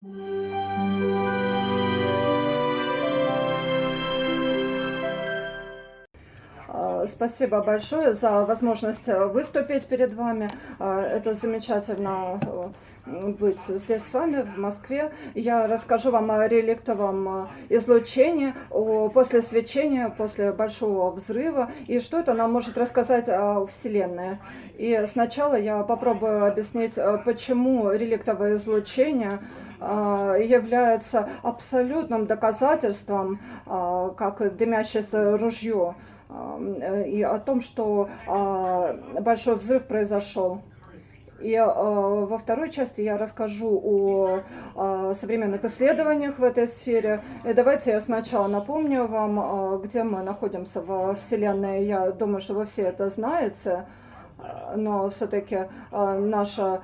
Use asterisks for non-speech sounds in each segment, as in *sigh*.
А, спасибо большое за возможность э, выступить перед вами. А, это замечательно э, быть здесь с вами, в Москве. Я расскажу вам о реликтовом э, излучении, после свечения, после большого взрыва, и что это нам может рассказать о Вселенной. И сначала я попробую объяснить, почему реликтовое излучение является абсолютным доказательством, как дымящееся ружье, Э, и о том, что а, большой взрыв произошел. И во второй части я расскажу о, современных исследованиях в этой сфере. И давайте я сначала напомню вам, где мы находимся во Вселенной. Я думаю, что вы все это знаете. Но все-таки наша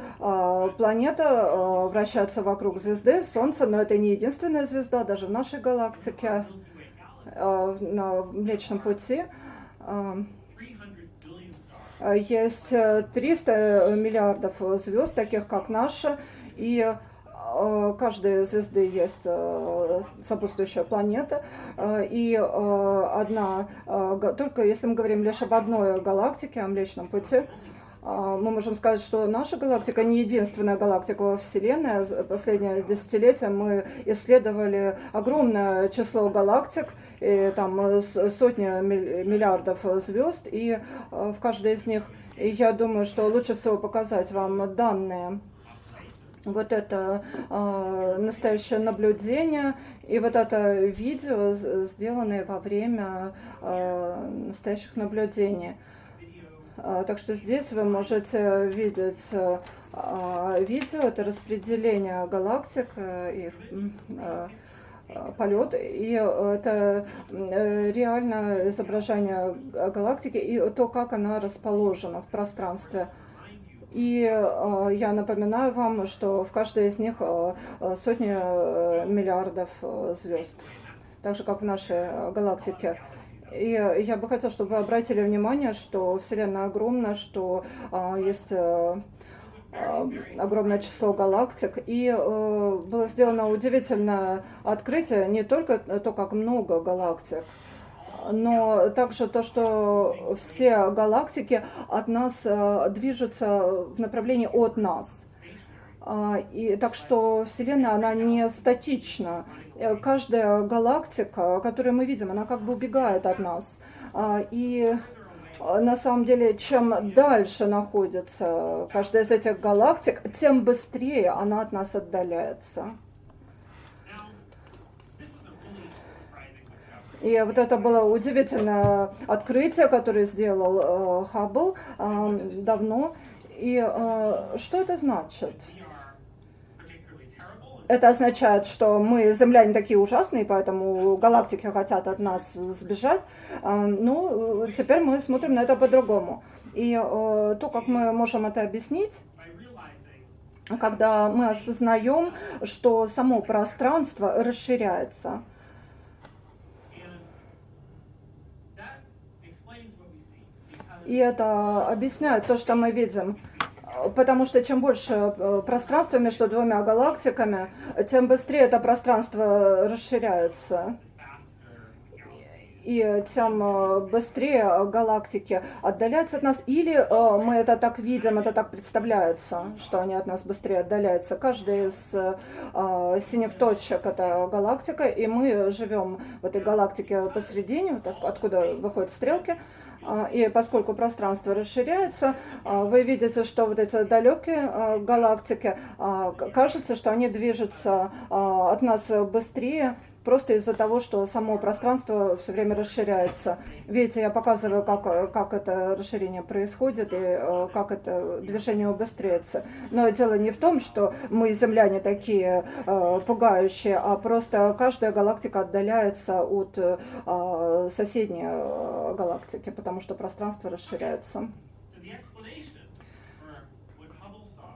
планета вращается вокруг звезды Солнца, но это не единственная звезда, даже в нашей галактике. Э, на Млечном пути. Э, есть 300 миллиардов звезд, таких как наша, и каждой звезды есть э, сопутствующая планета, и одна, только если мы говорим лишь об одной галактике, о Млечном пути, мы можем сказать, что наша галактика не единственная галактика во Вселенной. Последнее десятилетие мы исследовали огромное число галактик, и там сотни миллиардов звезд, и в каждой из них, я думаю, что лучше всего показать вам данные. Вот это э, настоящее наблюдение и вот это видео, сделанное во время э, настоящих наблюдений. А, так что здесь вы можете видеть видео, это распределение галактик, э, их полет, и это э, реально изображение галактики и то, как она расположена в пространстве. И я напоминаю вам, что в каждой из них сотни э, миллиардов звезд, так же как в нашей галактике. И я бы хотела, чтобы вы обратили внимание, что Вселенная огромна, что есть огромное число галактик. И было сделано удивительное открытие, не только то, как много галактик, но также то, что все галактики от нас движутся в направлении от нас. И так что Вселенная, она не статична. Э, каждая галактика, которую мы видим, она как бы убегает от нас. А, и э, на самом деле, чем дальше находится каждая из этих галактик, тем быстрее она от нас отдаляется. И вот это было удивительное открытие, которое сделал э, Хаббл э, давно. И э, что это значит? Это означает, что мы, земляне, такие ужасные, поэтому галактики хотят от нас сбежать. А, ну, теперь мы смотрим на это по-другому. И э, то, как мы можем это объяснить, когда мы осознаем, что само пространство расширяется. И это объясняет то, что мы видим потому что чем больше э, пространства между двумя галактиками, тем быстрее это пространство расширяется. И тем э, быстрее галактики отдаляются от нас. Или э, мы это так видим, это так представляется, что они от нас быстрее отдаляются. Каждая из синих точек – это галактика, и мы живем в этой галактике посередине, откуда выходят стрелки – и поскольку пространство расширяется, а, вы видите, что вот эти далекие а, галактики, кажется, что они движутся от нас быстрее, просто из-за того, что само пространство все время расширяется. Видите, я показываю, как, как это расширение происходит и э, как это движение убыстряется. Но дело не в том, что мы, земляне, такие э, пугающие, а просто каждая галактика отдаляется от э, соседней галактики, потому что пространство расширяется.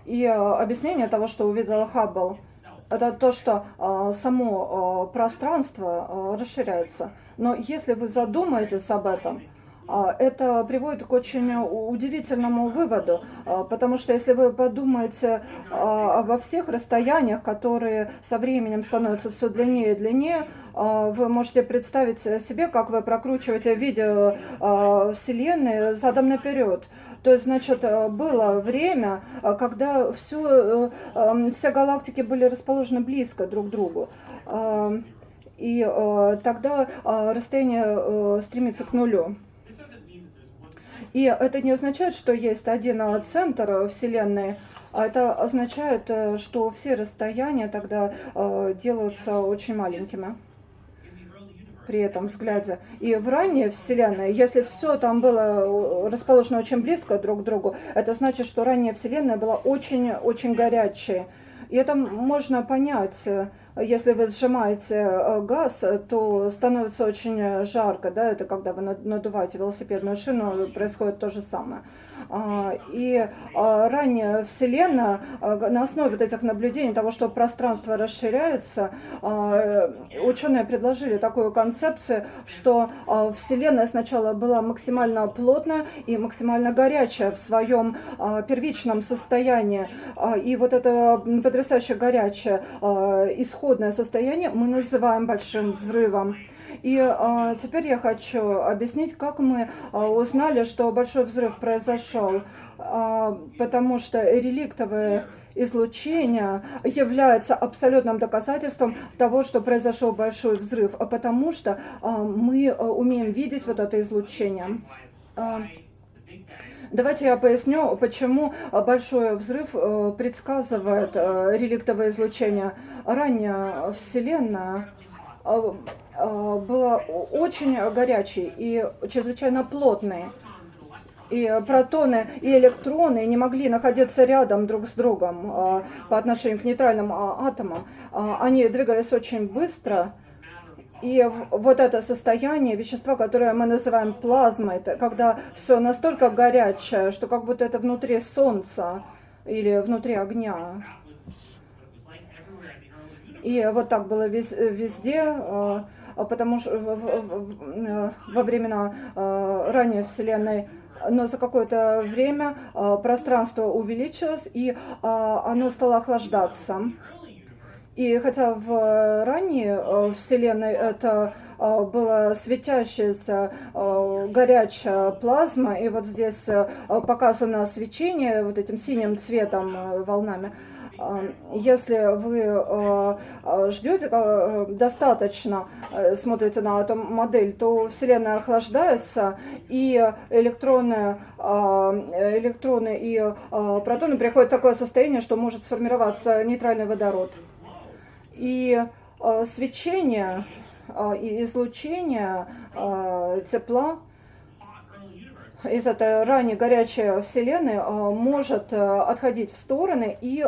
И объяснение того, что увидел Хаббл – это то, что э, само э, пространство э, расширяется. Но если вы задумаетесь об этом, это приводит к очень удивительному выводу, а, потому что если вы подумаете а, обо всех расстояниях, которые со временем становятся все длиннее и длиннее, вы можете представить себе, как вы прокручиваете видео Вселенной задом наперед. То есть, значит, было время, когда все, все галактики были расположены близко друг к другу. И тогда расстояние стремится к нулю. И это не означает, что есть один центр Вселенной, а это означает, э, что все расстояния тогда э, делаются очень маленькими при этом взгляде. И в ранней Вселенной, если все там было э, расположено очень близко друг к другу, это значит, что ранняя Вселенная была очень-очень горячей. И это можно понять если вы сжимаете э, газ, то становится очень жарко, да, это когда вы надуваете велосипедную шину, происходит то же самое. А, и а, ранее Вселенная а, на основе вот этих наблюдений, того, что пространство расширяется, ученые предложили такую концепцию, что Вселенная сначала была максимально плотная и максимально горячая в своем первичном состоянии. И вот это потрясающе горячее исходное состояние мы называем большим взрывом. И а, теперь я хочу объяснить, как мы а, узнали, что большой взрыв произошел. А, потому что реликтовое излучение является абсолютным доказательством того, что произошел большой взрыв, а потому что а, мы а, умеем видеть вот это излучение. А, Давайте я поясню, почему большой взрыв э, предсказывает э, реликтовое излучение. Ранее Вселенная э, была очень горячей и чрезвычайно плотной. И протоны и электроны не могли находиться рядом друг с другом по отношению к нейтральным а, атомам. Они двигались очень быстро, и вот это состояние вещества, которое мы называем плазмой, это когда все настолько горячее, что как будто это внутри Солнца или внутри огня. И вот так было везде, а, потому что во времена а, ранней Вселенной но за какое-то время а, пространство увеличилось, и оно стало охлаждаться. И хотя в ранней э, Вселенной это э, была светящаяся э, горячая плазма, и вот здесь показано свечение вот этим синим цветом волнами, если вы ждете достаточно, смотрите на эту модель, то Вселенная охлаждается, и электроны, электроны и протоны приходят в такое состояние, что может сформироваться нейтральный водород. И э, свечение э, и излучение э, тепла из этой ранее горячей Вселенной может отходить в стороны и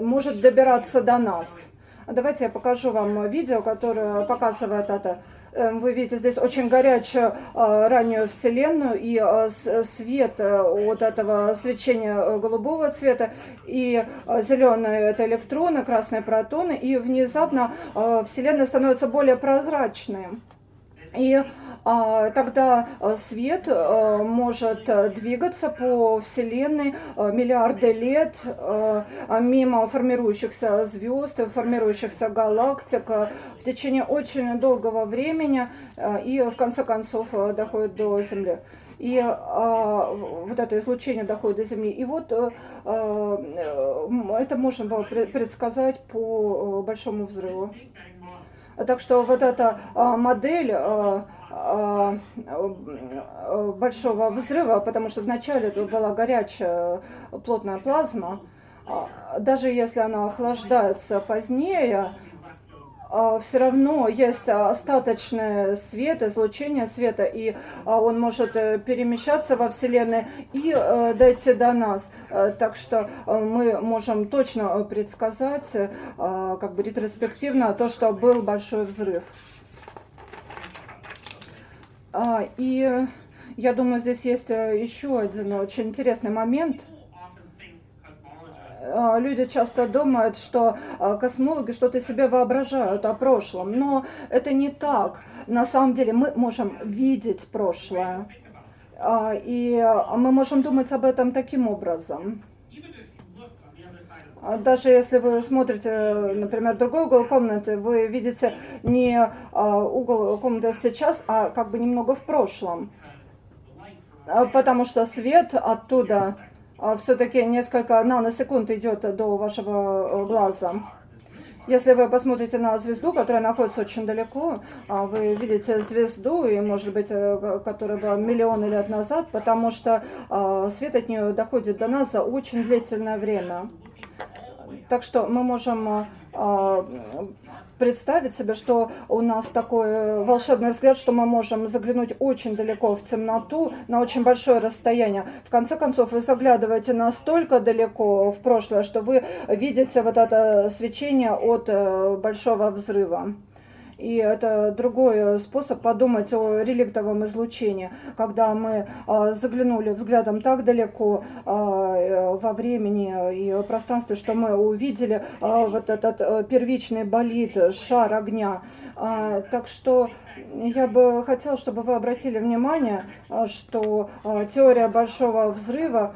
может добираться до нас. Давайте я покажу вам видео, которое показывает это. Эм, вы видите здесь очень горячую э, раннюю Вселенную и э, свет э, от этого свечения голубого цвета и зеленые это электроны, красные протоны и внезапно Вселенная становится более прозрачной. И а, тогда э, свет э, может э, двигаться по Вселенной миллиарды лет мимо формирующихся звезд, формирующихся галактик в течение очень долгого времени и в конце концов доходит до Земли и а, вот это излучение доходит до Земли. И вот а, это можно было предсказать по большому взрыву. Так что вот эта а, модель а, а, большого взрыва, потому что вначале это была горячая плотная плазма, даже если она охлаждается позднее, а, все равно есть остаточный свет, излучение света, и а, он может э, перемещаться во Вселенной и э, дойти до нас. Э, так что мы можем точно предсказать, как бы ретроспективно, то, что был большой взрыв. А, и я думаю, здесь есть еще один очень интересный момент – А, люди часто думают, что а, космологи что-то себе воображают о прошлом, но это не так. На самом деле мы можем видеть прошлое, а, и мы можем думать об этом таким образом. Даже если вы смотрите, например, другой угол комнаты, вы видите не угол комнаты сейчас, а как бы немного в прошлом. Потому что свет оттуда а, все-таки несколько наносекунд идет до вашего э, глаза. Если вы посмотрите на звезду, которая находится очень далеко, а, вы видите звезду, и, может быть, э, которая была миллионы лет назад, потому что а, свет от нее доходит до нас за очень длительное время. Так что мы можем представить себе, что у нас такой э, волшебный взгляд, что мы можем заглянуть очень далеко в темноту, на очень большое расстояние. В конце концов, вы заглядываете настолько далеко в прошлое, что вы видите вот это свечение от э, большого взрыва. И это другой способ подумать о реликтовом излучении, когда мы а, заглянули взглядом так далеко а, э, во времени и пространстве, что мы увидели а, вот этот э, первичный болид, шар огня. Так что я бы хотела, чтобы вы обратили внимание, что теория большого взрыва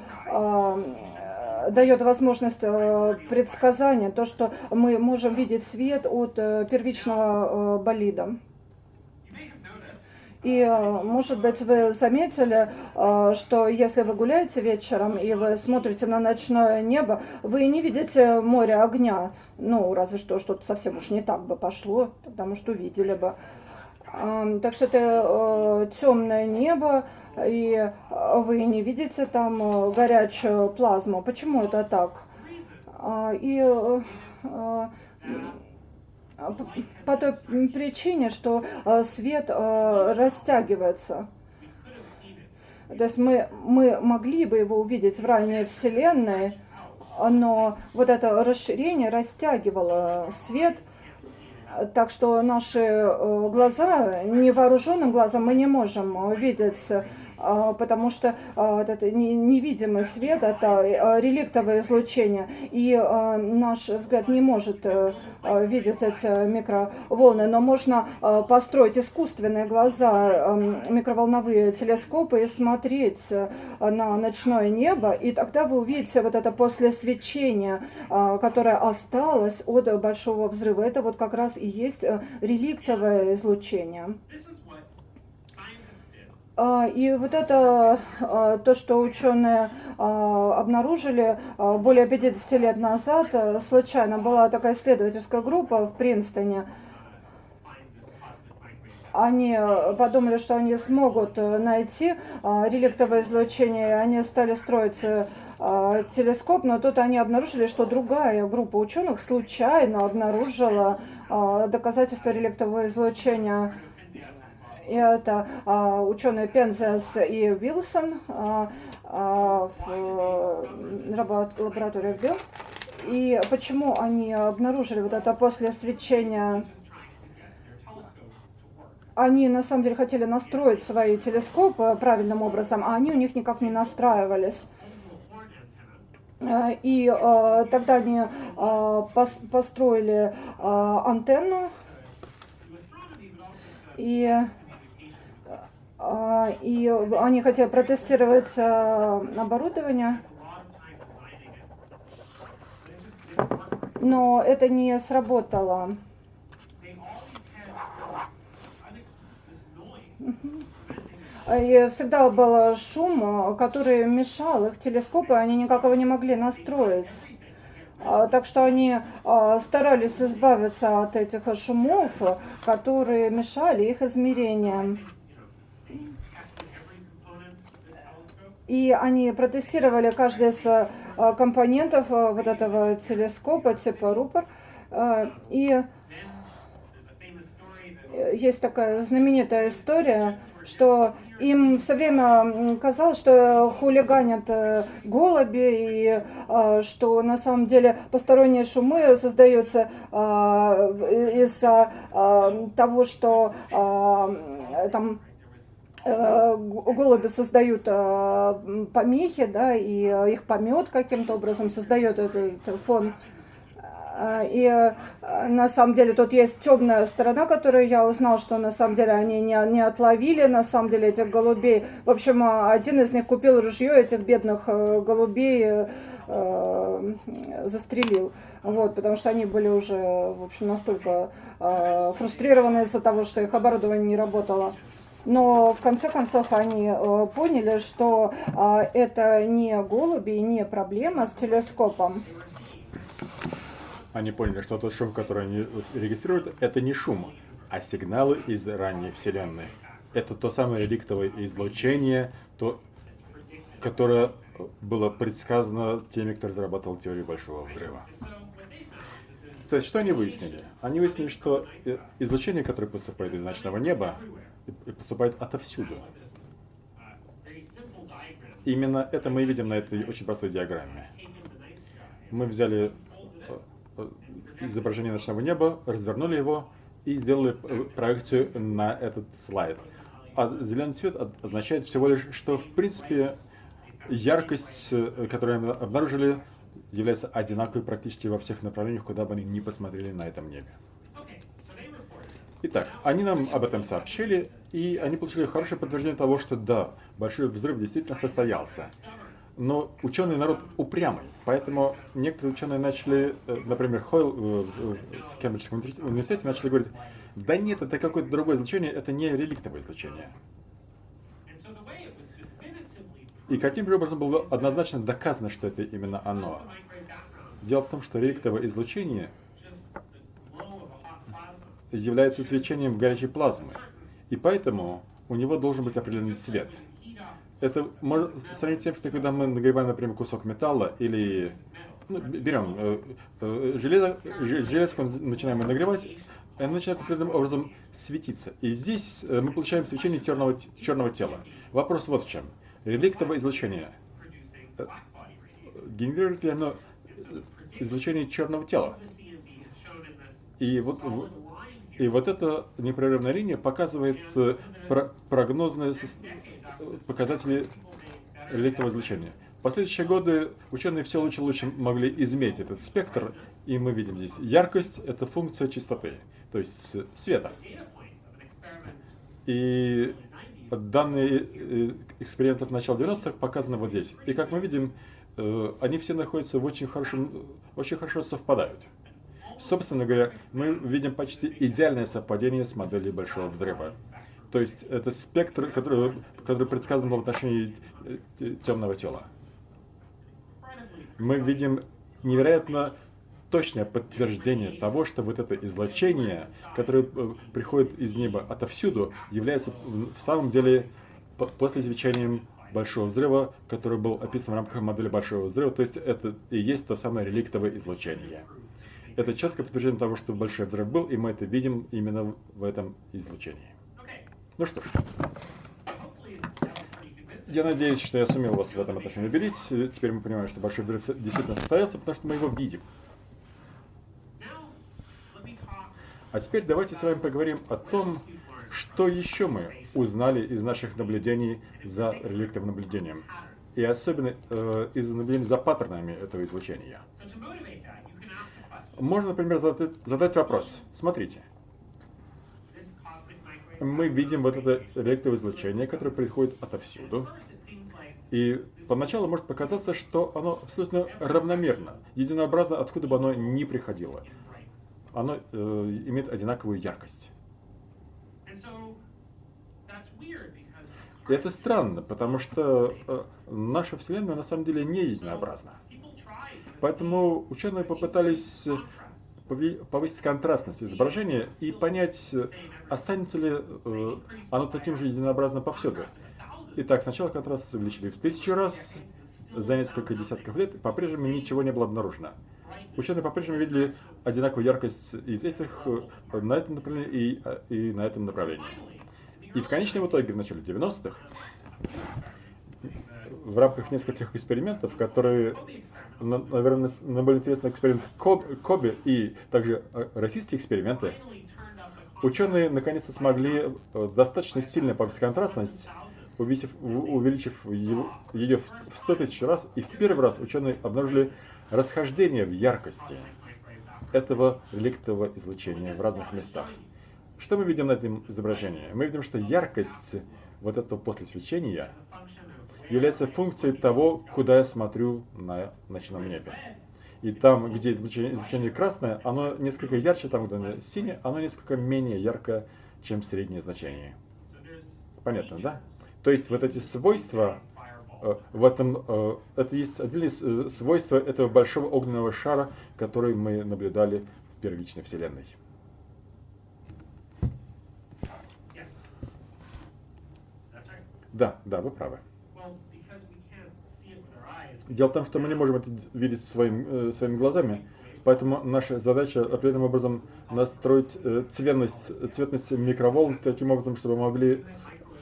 дает возможность э, предсказания, то, что мы можем видеть свет от э, первичного э, болида. И, может быть, вы заметили, что если вы гуляете вечером и вы смотрите на ночное небо, вы не видите море огня. Ну, разве что что-то совсем уж не так бы пошло, потому что увидели бы. Так что это темное небо, и вы не видите там э, горячую плазму. Почему это так? А, и э, э, по той причине, что свет растягивается. То есть мы, мы могли бы его увидеть в ранней Вселенной, но вот это расширение растягивало свет, так что наши глаза, невооруженным глазом мы не можем видеть потому что а, этот невидимый свет – это а, реликтовое излучение, и наш взгляд не может э, видеть эти микроволны, но можно построить искусственные глаза, микроволновые телескопы и смотреть э, на ночное небо, и тогда вы увидите вот это после свечения, которое осталось от большого взрыва. Это вот как раз и есть э, реликтовое излучение. А, и вот это а, то, что ученые а, обнаружили более 50 лет назад, э, случайно была такая исследовательская группа в Принстоне. Они подумали, что они смогут э, найти реликтовое излучение, и они стали строить э, телескоп, но тут они обнаружили, что другая группа ученых случайно обнаружила доказательства реликтового излучения это а, ученые Пензес и Вилсон а, а, в лабораториях Билл. И почему они обнаружили вот это после свечения они на самом деле хотели настроить свои телескопы правильным образом, а они у них никак не настраивались. И э, тогда они э, пос, построили э, антенну и и они хотели протестировать а, оборудование, но это не сработало. И всегда был шум, который мешал их телескопы, они никак его не могли настроить. А, так что они старались избавиться от этих шумов, которые мешали их измерениям. И они протестировали каждый из э, компонентов э, вот этого телескопа типа рупор. Э, и есть такая знаменитая история, что им все время казалось, что хулиганят голуби, и что на самом деле посторонние шумы создаются из-за того, что там голуби создают э, помехи, да, и э, их помет каким-то образом создает этот фон. И на самом деле тут есть темная сторона, которую я узнал, что на самом деле они не, не отловили, на самом деле этих голубей. В общем, один из них купил ружье, этих бедных голубей э, застрелил. Вот, потому что они были уже, в общем, настолько э, фрустрированы из-за того, что их оборудование не работало. Но в конце концов они э, поняли, что э, это не голуби, не проблема с телескопом. Они поняли, что тот шум, который они регистрируют, это не шум, а сигналы из ранней Вселенной. Это то самое реликтовое излучение, то, которое было предсказано теми, кто разрабатывал теорию Большого Взрыва. То есть, что они выяснили? Они выяснили, что э, излучение, которое поступает из ночного неба, поступает отовсюду. Именно это мы видим на этой очень простой диаграмме. Мы взяли э, э, изображение ночного неба, развернули его и сделали э, проекцию на этот слайд. А зеленый цвет означает всего лишь, что в принципе яркость, которую мы обнаружили, является одинаковой практически во всех направлениях, куда бы они ни посмотрели на этом небе. Итак, они нам об этом сообщили, и они получили хорошее подтверждение того, что да, большой взрыв действительно состоялся. Но ученый народ упрямый, поэтому некоторые ученые начали, э, например, Хойл э, в Кембриджском университете начали говорить, да нет, это какое-то другое излучение, это не реликтовое излучение. И каким же образом было однозначно доказано, что это именно оно? Дело в том, что реликтовое излучение является свечением горячей плазмы, и поэтому у него должен быть определенный цвет. Это можно сравнить тем, что когда мы нагреваем, например, кусок металла или ну, берем э, э, железо, железо начинаем нагревать, оно начинает определенным образом светиться. И здесь э, мы получаем свечение черного, черного тела. Вопрос вот в чем. Реликтовое излучение. Э, генерирует ли оно излучение черного тела? И вот и вот эта непрерывная линия показывает э, прогнозные показатели реликтового излучения. В последующие годы ученые все лучше и лучше могли измерить этот спектр, и мы видим здесь яркость – это функция частоты, то есть света. И данные э, экспериментов начала 90-х показаны вот здесь. И как мы видим, э, они все находятся в очень хорошем, очень хорошо совпадают. Собственно говоря, мы видим почти идеальное совпадение с моделью Большого Взрыва. То есть это спектр, который, который предсказан в отношении э, темного тела. Мы видим невероятно точное подтверждение того, что вот это излучение, которое э, приходит из неба отовсюду, является в самом деле после свечением Большого Взрыва, который был описан в рамках модели Большого Взрыва, то есть это и есть то самое реликтовое излучение. Это четкое подтверждение того, что большой взрыв был, и мы это видим именно в этом излучении. Ну что ж. Я надеюсь, что я сумел вас в этом отношении убедить. Теперь мы понимаем, что большой взрыв действительно состоялся, потому что мы его видим. А теперь давайте с вами поговорим о том, что еще мы узнали из наших наблюдений за реликтовым наблюдением. И особенно э, из наблюдений за паттернами этого излучения. Можно, например, задать, задать вопрос. Смотрите. Мы видим вот это электровое излучение, которое приходит отовсюду. И поначалу может показаться, что оно абсолютно равномерно, единообразно, откуда бы оно ни приходило. Оно э, имеет одинаковую яркость. И это странно, потому что э, наша Вселенная на самом деле не единообразна. Поэтому ученые попытались повысить контрастность изображения и понять, останется ли э, оно таким же единообразно повсюду. Итак, сначала контрастность увеличили в тысячу раз, за несколько десятков лет по-прежнему ничего не было обнаружено. Ученые по-прежнему видели одинаковую яркость из этих э, на этом направлении и, э, и на этом направлении. И в конечном итоге, в начале 90-х, в рамках нескольких экспериментов, которые наверное, наиболее интересный эксперимент Коби и также э, российские эксперименты, Ученые наконец-то смогли э, достаточно сильно повысить контрастность, увеличив, увеличив ее в 100 тысяч раз, и в первый раз ученые обнаружили расхождение в яркости этого реликтового излучения в разных местах. Что мы видим на этом изображении? Мы видим, что яркость вот этого после свечения является функцией того, куда я смотрю на ночном небе. И там, где излучение, красное, оно несколько ярче, там, где оно синее, оно несколько менее яркое, чем среднее значение. Понятно, да? То есть вот эти свойства, э, в этом, э, это есть отдельные э, свойства этого большого огненного шара, который мы наблюдали в первичной Вселенной. Да, да, вы правы. Дело в том, что мы не можем это видеть своим, э, своими глазами, поэтому наша задача определенным образом настроить э, цветность, цветность микроволн таким образом, чтобы мы могли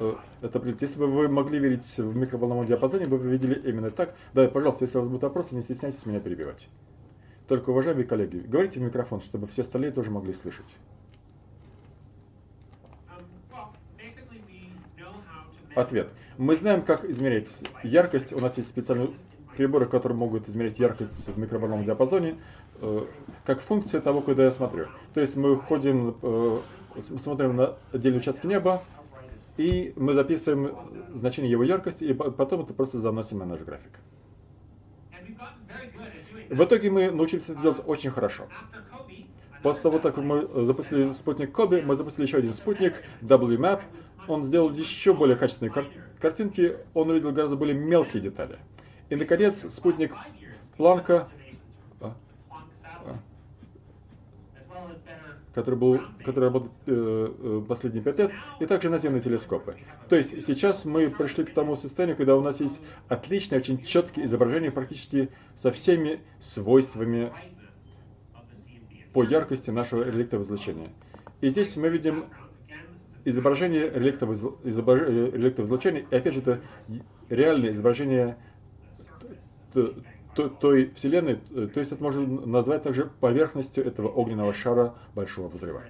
э, это определить. Если бы вы могли видеть в микроволновом диапазоне, вы бы видели именно так. Да, пожалуйста, если у вас будут вопросы, не стесняйтесь меня перебивать. Только, уважаемые коллеги, говорите в микрофон, чтобы все остальные тоже могли слышать. Ответ. Мы знаем, как измерять яркость. У нас есть специальные приборы, которые могут измерять яркость в микроволновом диапазоне, э, как функция того, куда я смотрю. То есть мы ходим, э, смотрим на отдельные участки неба, и мы записываем значение его яркости, и потом это просто заносим на наш график. В итоге мы научились это делать очень хорошо. После того, как мы запустили спутник Коби, мы запустили еще один спутник, WMAP, он сделал еще более качественные кар картинки, он увидел гораздо более мелкие детали. И, наконец, спутник Планка, а, а, который, был, который работает э, э, последние пять лет, и также наземные телескопы. То есть сейчас мы пришли к тому состоянию, когда у нас есть отличное, очень четкие изображения практически со всеми свойствами по яркости нашего реликтового излучения. И здесь мы видим изображение реликтового, излучения, и опять же это реальное изображение той Вселенной, то есть это можно назвать также поверхностью этого огненного шара Большого Взрыва.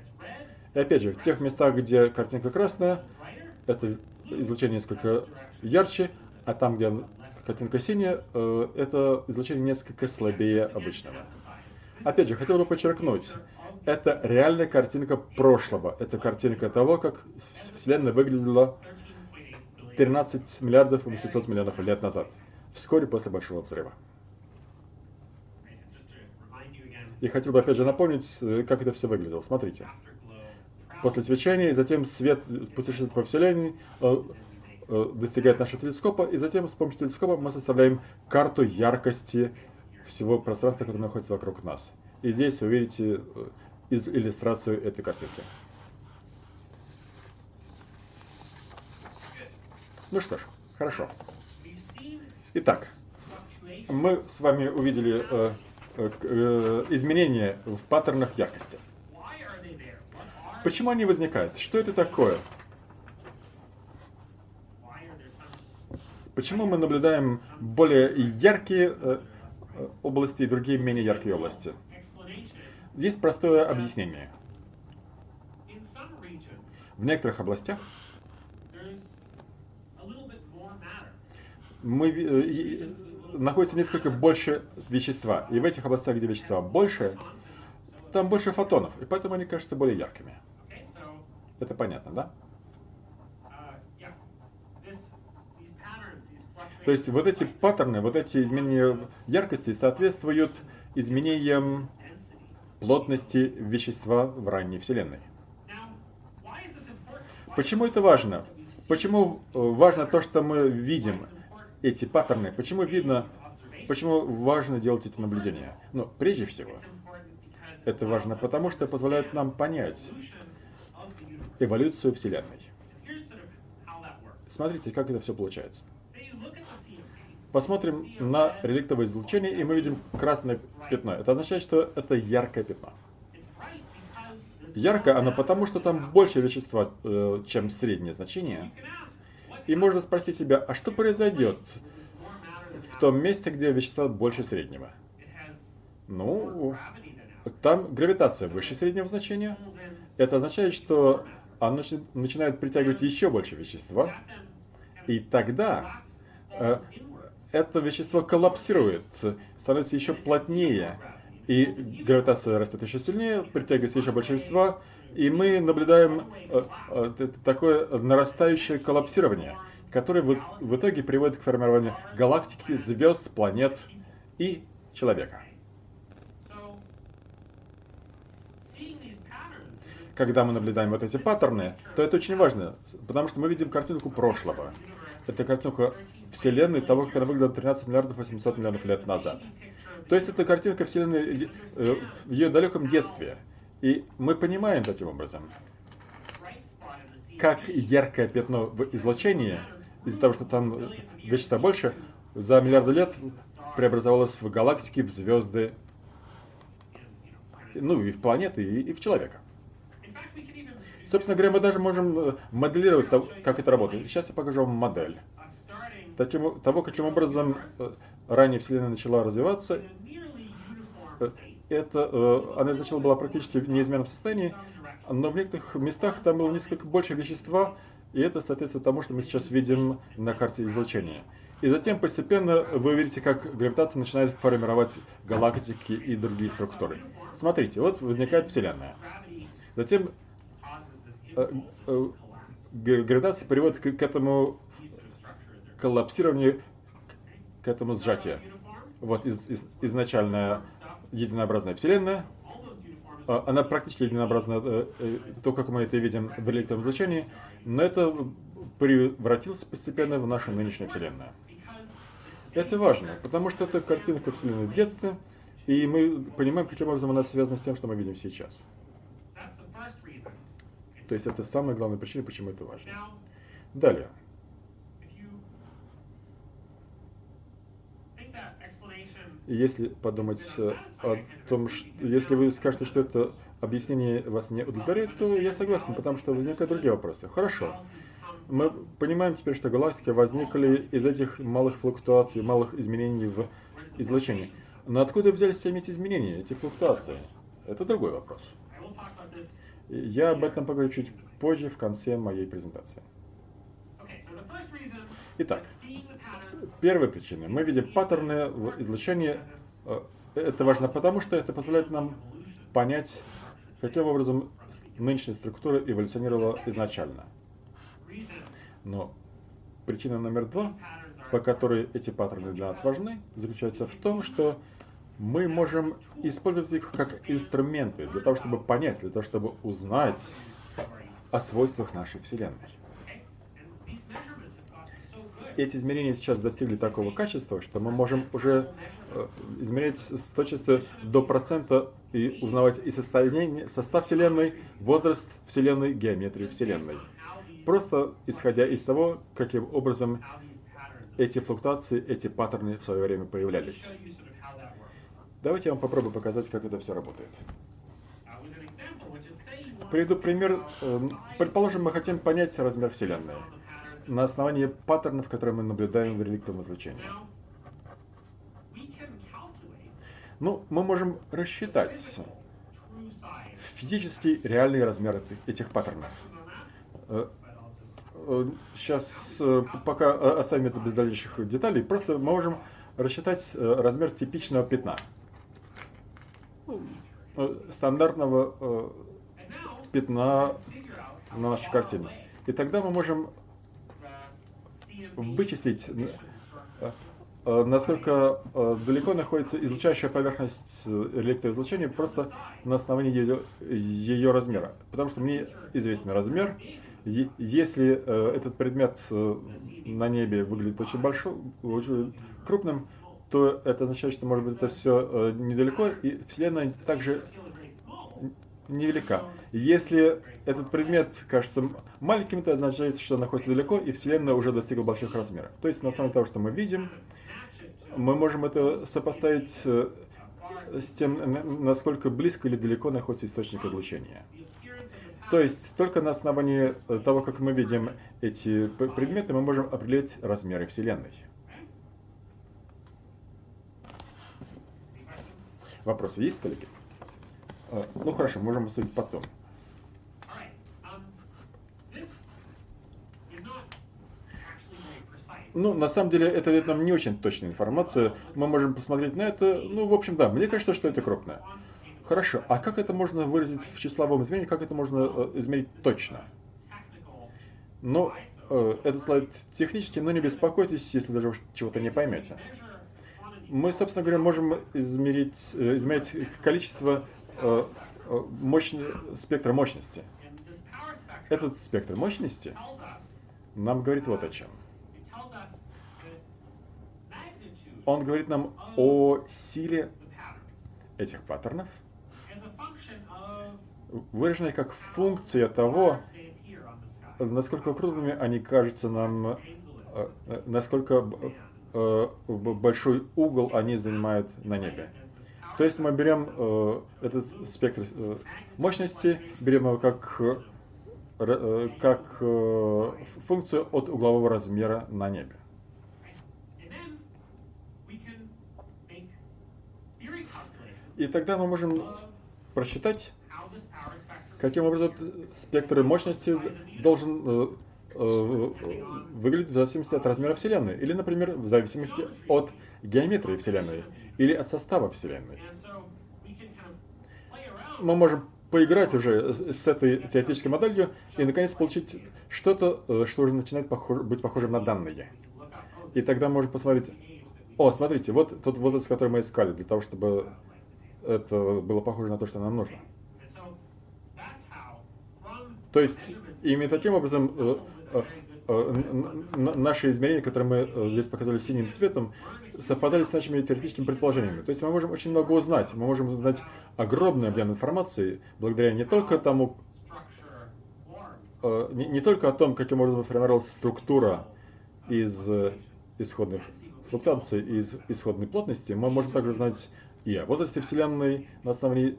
И опять же, в тех местах, где картинка красная, это излучение несколько ярче, а там, где картинка синяя, э, это излучение несколько слабее обычного. Опять же, хотел бы подчеркнуть, это реальная картинка прошлого. Это картинка того, как Вселенная выглядела 13 миллиардов 800 миллионов лет назад, вскоре после Большого Взрыва. И хотел бы опять же напомнить, э, как это все выглядело. Смотрите. После свечения, и затем свет путешествует по Вселенной, э, э, достигает нашего телескопа, и затем с помощью телескопа мы составляем карту яркости всего пространства, которое находится вокруг нас. И здесь вы видите из иллюстрацию этой картинки. Ну что ж, хорошо. Итак, мы с вами увидели э, э, э, изменения в паттернах яркости. Почему они возникают? Что это такое? Почему мы наблюдаем более яркие э, э области и другие менее яркие области? Есть простое объяснение. В некоторых областях мы, э, находится несколько больше вещества. И в этих областях, где вещества больше, там больше фотонов. И поэтому они кажутся более яркими. Это понятно, да? То есть вот эти паттерны, вот эти изменения яркости соответствуют изменениям плотности вещества в ранней Вселенной. Почему это важно? Почему э, важно то, что мы видим эти паттерны? Почему видно, почему важно делать эти наблюдения? Ну, прежде всего, это важно потому, что позволяет нам понять эволюцию Вселенной. Смотрите, как это все получается. Посмотрим на реликтовое излучение, и мы видим красное пятно. Это означает, что это яркое пятно. Ярко оно потому, что там больше вещества, э, чем среднее значение. И можно спросить себя, а что произойдет в том месте, где вещества больше среднего? Ну, там гравитация выше среднего значения, это означает, что оно начинает притягивать еще больше вещества, и тогда э, это вещество коллапсирует, становится еще плотнее, и гравитация растет еще сильнее, притягивается еще больше вещества, и мы наблюдаем э, э, такое нарастающее коллапсирование, которое в, итоге приводит к формированию галактики, звезд, планет и человека. Когда мы наблюдаем вот эти паттерны, то это очень важно, потому что мы видим картинку прошлого. Это картинка Вселенной того, как она выглядела 13 миллиардов 800 миллионов лет назад. То есть это картинка Вселенной э, в ее далеком детстве. И мы понимаем таким образом, как яркое пятно в излучении, из-за того, что там вещества больше, за миллиарды лет преобразовалось в галактики, в звезды, ну и в планеты, и, и в человека. Собственно говоря, мы даже можем э, моделировать, как это работает. Сейчас я покажу вам модель того, каким образом э, ранее Вселенная начала развиваться. Э, это, она изначально была практически в неизменном состоянии, но в некоторых местах там было несколько больше вещества, и это соответствует тому, что мы сейчас видим на карте излучения. И затем постепенно вы увидите, как гравитация начинает формировать галактики и другие структуры. Смотрите, вот возникает Вселенная. Затем э, э, гравитация приводит к, к этому коллапсированию, к этому сжатию. Вот из, из, изначальная единообразная Вселенная, а, она практически единообразна, э, то, как мы это видим в электронном излучении, но это превратилось постепенно в нашу нынешнюю Вселенную. Это важно, потому что это картинка Вселенной в детстве, и мы понимаем, каким образом она связана с тем, что мы видим сейчас. То есть это самая главная причина, почему это важно. Далее. Если подумать о том, что если вы скажете, что это объяснение вас не удовлетворяет, то я согласен, потому что возникают другие вопросы. Хорошо. Мы понимаем теперь, что галактики возникли из этих малых флуктуаций, малых изменений в излучении. Но откуда взялись все эти изменения, эти флуктуации? Это другой вопрос. Я об этом поговорю чуть позже, в конце моей презентации. Итак, первая причина. Мы видим паттерны в излучении. Э, это важно потому, что это позволяет нам понять, каким образом нынешняя структура эволюционировала изначально. Но причина номер два, по которой эти паттерны для нас важны, заключается в том, что мы можем использовать их как инструменты для того, чтобы понять, для того, чтобы узнать о свойствах нашей Вселенной. Эти измерения сейчас достигли такого качества, что мы можем уже э, измерять с точностью до процента и узнавать и состояние, состав Вселенной, возраст Вселенной, геометрию Вселенной просто исходя из того, каким образом эти флуктуации, эти паттерны в свое время появлялись. Давайте я вам попробую показать, как это все работает. Приведу пример. Эм, предположим, мы хотим понять размер Вселенной на основании паттернов, которые мы наблюдаем в реликтовом излучении. Ну, мы можем рассчитать физический реальный размер этих паттернов. Э, сейчас э, пока оставим это без дальнейших деталей, просто мы можем рассчитать э, размер типичного пятна. Э, стандартного пятна на нашей картине. И тогда мы можем вычислить, насколько далеко находится излучающая поверхность электроизлучения просто на основании ее, ее размера. Потому что мне известен размер, если э, этот предмет э, на небе выглядит очень большим, очень крупным, то это означает, что, может быть, это все э, недалеко, и Вселенная также невелика. Если этот предмет кажется маленьким, то означает, что он находится далеко, и Вселенная уже достигла больших размеров. То есть, на основе того, что мы видим, мы можем это сопоставить с тем, насколько близко или далеко находится источник излучения. То есть только на основании э, того, как мы видим эти предметы, мы можем определить размеры Вселенной. Вопросы есть, коллеги? А, ну хорошо, можем обсудить потом. Ну, на самом деле, это дает нам не очень точная информация. Мы можем посмотреть на это. Ну, в общем, да, мне кажется, что это крупно. Хорошо, а как это можно выразить в числовом измерении? Как это можно э, измерить точно? Ну, э, этот слайд технический, но не беспокойтесь, если даже чего-то не поймете. Мы, собственно говоря, можем измерить, э, измерять количество э, э, мощно, спектра мощности. Этот спектр мощности нам говорит вот о чем. Он говорит нам о силе этих паттернов, выраженной как функция того, насколько крупными они кажутся нам, э, насколько большой угол они занимают на небе. То есть мы берем э, этот спектр мощности, берем его как, как функцию от углового размера на небе. И тогда мы можем просчитать, каким образом спектр мощности должен э, э, выглядеть в зависимости от размера Вселенной. Или, например, в зависимости от геометрии Вселенной. Или от состава Вселенной. Мы можем поиграть уже с этой теоретической моделью и, наконец, получить что-то, э, что уже начинает похож, быть похожим на данные. И тогда мы можем посмотреть, о, смотрите, вот тот возраст, который мы искали, для того, чтобы это было похоже на то, что нам нужно. То есть, именно таким образом э, э, наши измерения, которые мы здесь показали синим цветом, совпадали с нашими теоретическими предположениями. То есть мы можем очень много узнать. Мы можем узнать огромный объем информации, благодаря не только тому, не, не только о том, каким образом формировалась структура из исходных флуктуаций, из исходной плотности, мы можем также узнать и о возрасте Вселенной на основании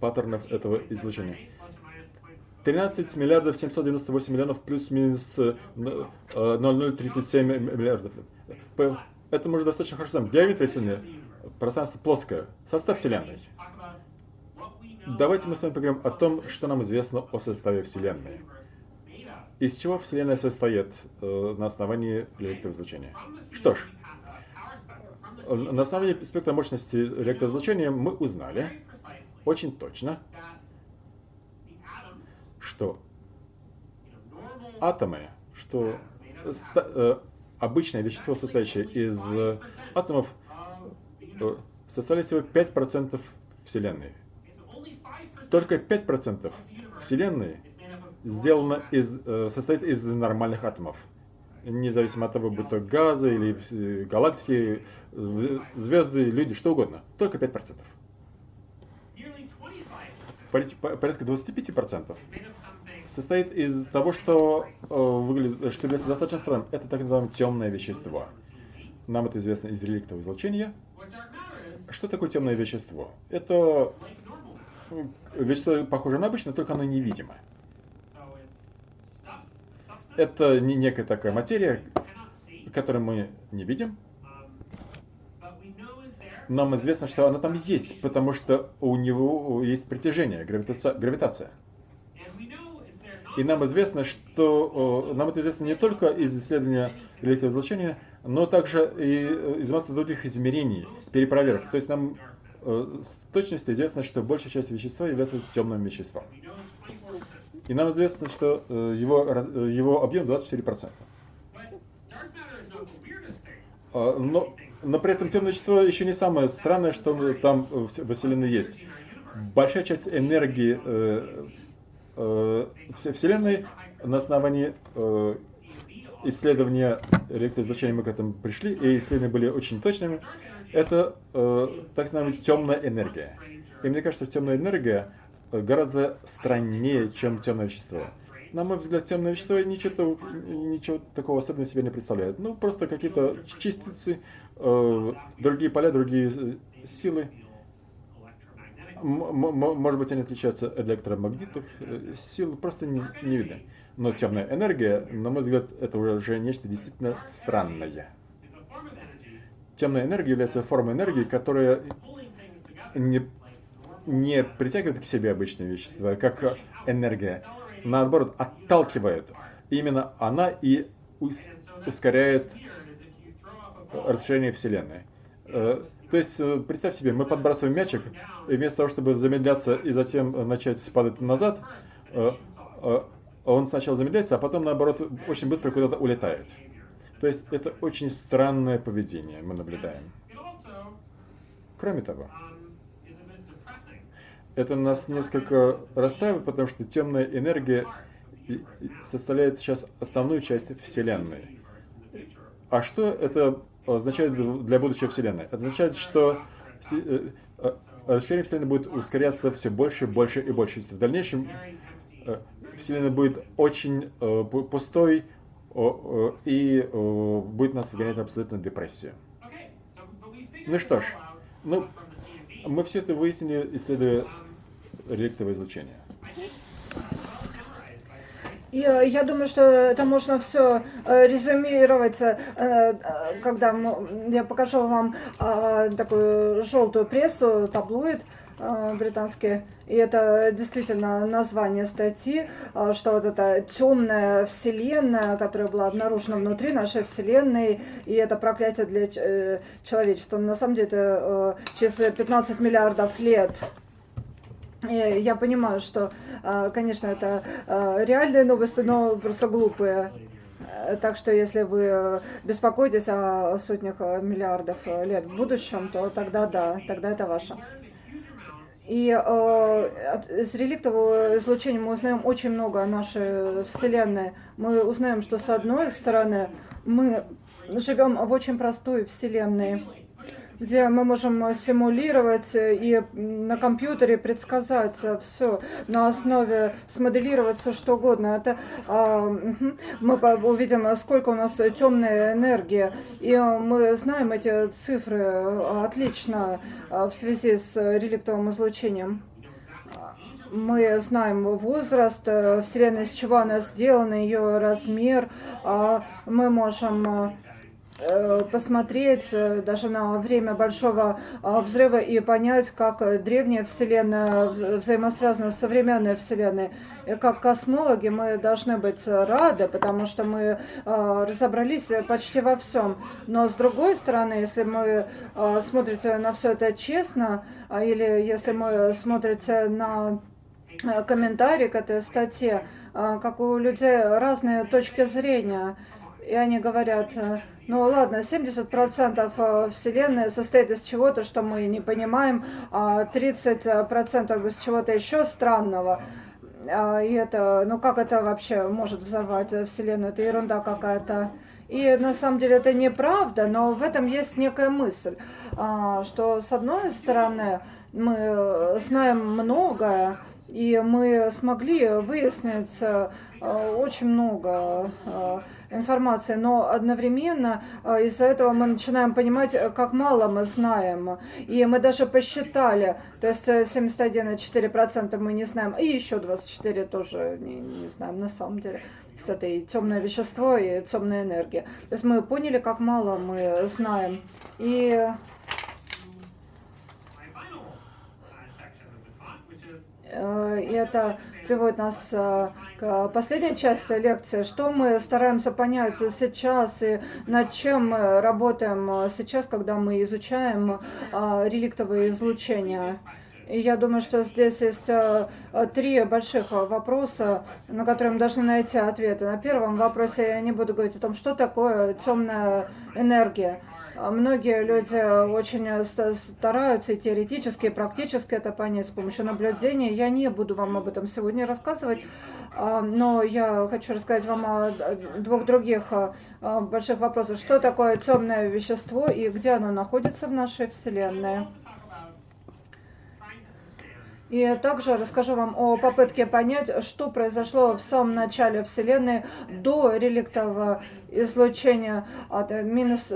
паттернов этого излучения. 13 миллиардов 798 миллионов плюс-минус 0,037 э, миллиардов. Это мы достаточно хорошо знаем. Вселенной, пространство плоское, состав Вселенной. Давайте мы с вами поговорим о том, что нам известно о составе Вселенной. Из чего Вселенная состоит э, на основании электроизлучения? Что ж, на основании спектра мощности электроизлучения мы узнали очень точно, что атомы, что э, обычное вещество, состоящее из атомов, э, составляет всего 5% Вселенной. Только 5% Вселенной сделано из, э, состоит из нормальных атомов независимо от того, будь то газы или галактики, звезды, люди, что угодно. Только 5%. Порядка 25% состоит из того, что э, выглядит, что является достаточно странным. Это так называемое темное вещество. Нам это известно из реликтового излучения. Что такое темное вещество? Это вещество похоже на обычное, только оно невидимо. Это не некая такая материя, которую мы не видим. Нам известно, что она там есть, потому что у него есть притяжение, гравитация. И нам известно, что нам это известно не только из исследования электроизлучения, но также и из массы других измерений, перепроверок. То есть нам э, с точностью известно, что большая часть вещества является темным веществом. И нам известно, что э, его, э, его объем 24%. А, но, но при этом темное вещество еще не самое странное, что там во Вселенной есть. Большая часть энергии э, э, Вселенной на основании э, исследования электроизлучения мы к этому пришли, и исследования были очень точными, это э, так называемая темная энергия. И мне кажется, что темная энергия гораздо страннее, чем темное вещество. На мой взгляд, темное вещество ничего, ничего такого особенного себе не представляет. Ну, просто какие-то частицы, э, другие поля, другие э, силы. Может быть, они отличаются от электромагнитных э, сил, просто не, не видно. Но темная энергия, на мой взгляд, это уже нечто действительно странное. Темная энергия является формой энергии, которая не не притягивает к себе обычные вещества, как энергия, наоборот, отталкивает. Именно она и ускоряет расширения Вселенной. Э, то есть, э, представь себе, мы подбрасываем мячик, и вместо того, чтобы замедляться и затем начать падать назад, он сначала замедляется, а потом, наоборот, очень быстро куда-то улетает. То есть, это очень странное поведение мы наблюдаем. Кроме того, это нас несколько расстраивает, потому что темная энергия составляет сейчас основную часть Вселенной. А что это означает для будущей Вселенной? Это означает, что э, э, расширение Вселенной будет ускоряться все больше, больше и больше. В дальнейшем э, Вселенная будет очень пустой и будет нас выгонять абсолютно депрессию. Ну что ж, ну, мы все это выяснили, исследуя реликтовое излучение. И э, я думаю, что это можно все э, резюмировать, э, когда я покажу вам такую желтую прессу, таблоид британский. И это действительно название статьи, что вот эта темная вселенная, которая была обнаружена внутри нашей вселенной, и это проклятие для человечества. На самом деле это через 15 миллиардов лет я понимаю, что, а, конечно, это а, реальные новости, но просто глупые. Э, так что если вы беспокоитесь о сотнях миллиардов лет в будущем, то тогда да, тогда это ваше. И э, с реликтового излучения мы узнаем очень много о нашей Вселенной. Мы узнаем, что с одной стороны мы живем в очень простой Вселенной, где мы можем симулировать и на компьютере предсказать все на основе, смоделировать все что угодно. Это а, мы увидим, сколько у нас темной энергии, и мы знаем эти цифры отлично в связи с реликтовым излучением мы знаем возраст Вселенной, с чего она сделана, ее размер. А, мы можем Э, посмотреть э, даже на время большого а, взрыва и понять, как древняя Вселенная взаимосвязана с современной Вселенной. И как космологи мы должны быть рады, потому что мы а, разобрались почти во всем. Но с другой стороны, если мы а, смотрите на все это честно, или если мы смотрите на комментарии к этой статье, как у людей разные точки зрения, и они говорят, ну ладно, 70% э, Вселенной состоит из чего-то, что мы не понимаем, а 30% из чего-то еще странного. А, и это, ну как это вообще может взорвать Вселенную? Это ерунда какая-то. И на самом деле это неправда, но в этом есть некая мысль, а, что с одной стороны мы знаем многое, и мы смогли выяснить э, очень много э, информации, но одновременно э, из-за этого мы начинаем понимать, как мало мы знаем. И мы даже посчитали, то есть 71,4% мы не знаем, и еще 24% тоже не, не знаем на самом деле. То есть это и темное вещество, и темная энергия. То есть мы поняли, как мало мы знаем. И Э, и это приводит нас э, к последней части лекции, что мы стараемся понять сейчас и над чем мы работаем сейчас, когда мы изучаем э, реликтовые излучения. И я думаю, что здесь есть три больших вопроса, на которые мы должны найти ответы. На первом вопросе я не буду говорить о том, что такое темная энергия. Многие люди очень э, стараются и теоретически, и практически это понять с помощью наблюдения. Я не буду вам об этом сегодня рассказывать, а, но я хочу рассказать вам о двух других э, больших вопросах. Что такое темное вещество и где оно находится в нашей Вселенной? И также расскажу вам о попытке понять, что произошло в самом начале Вселенной до реликтового излучения от минус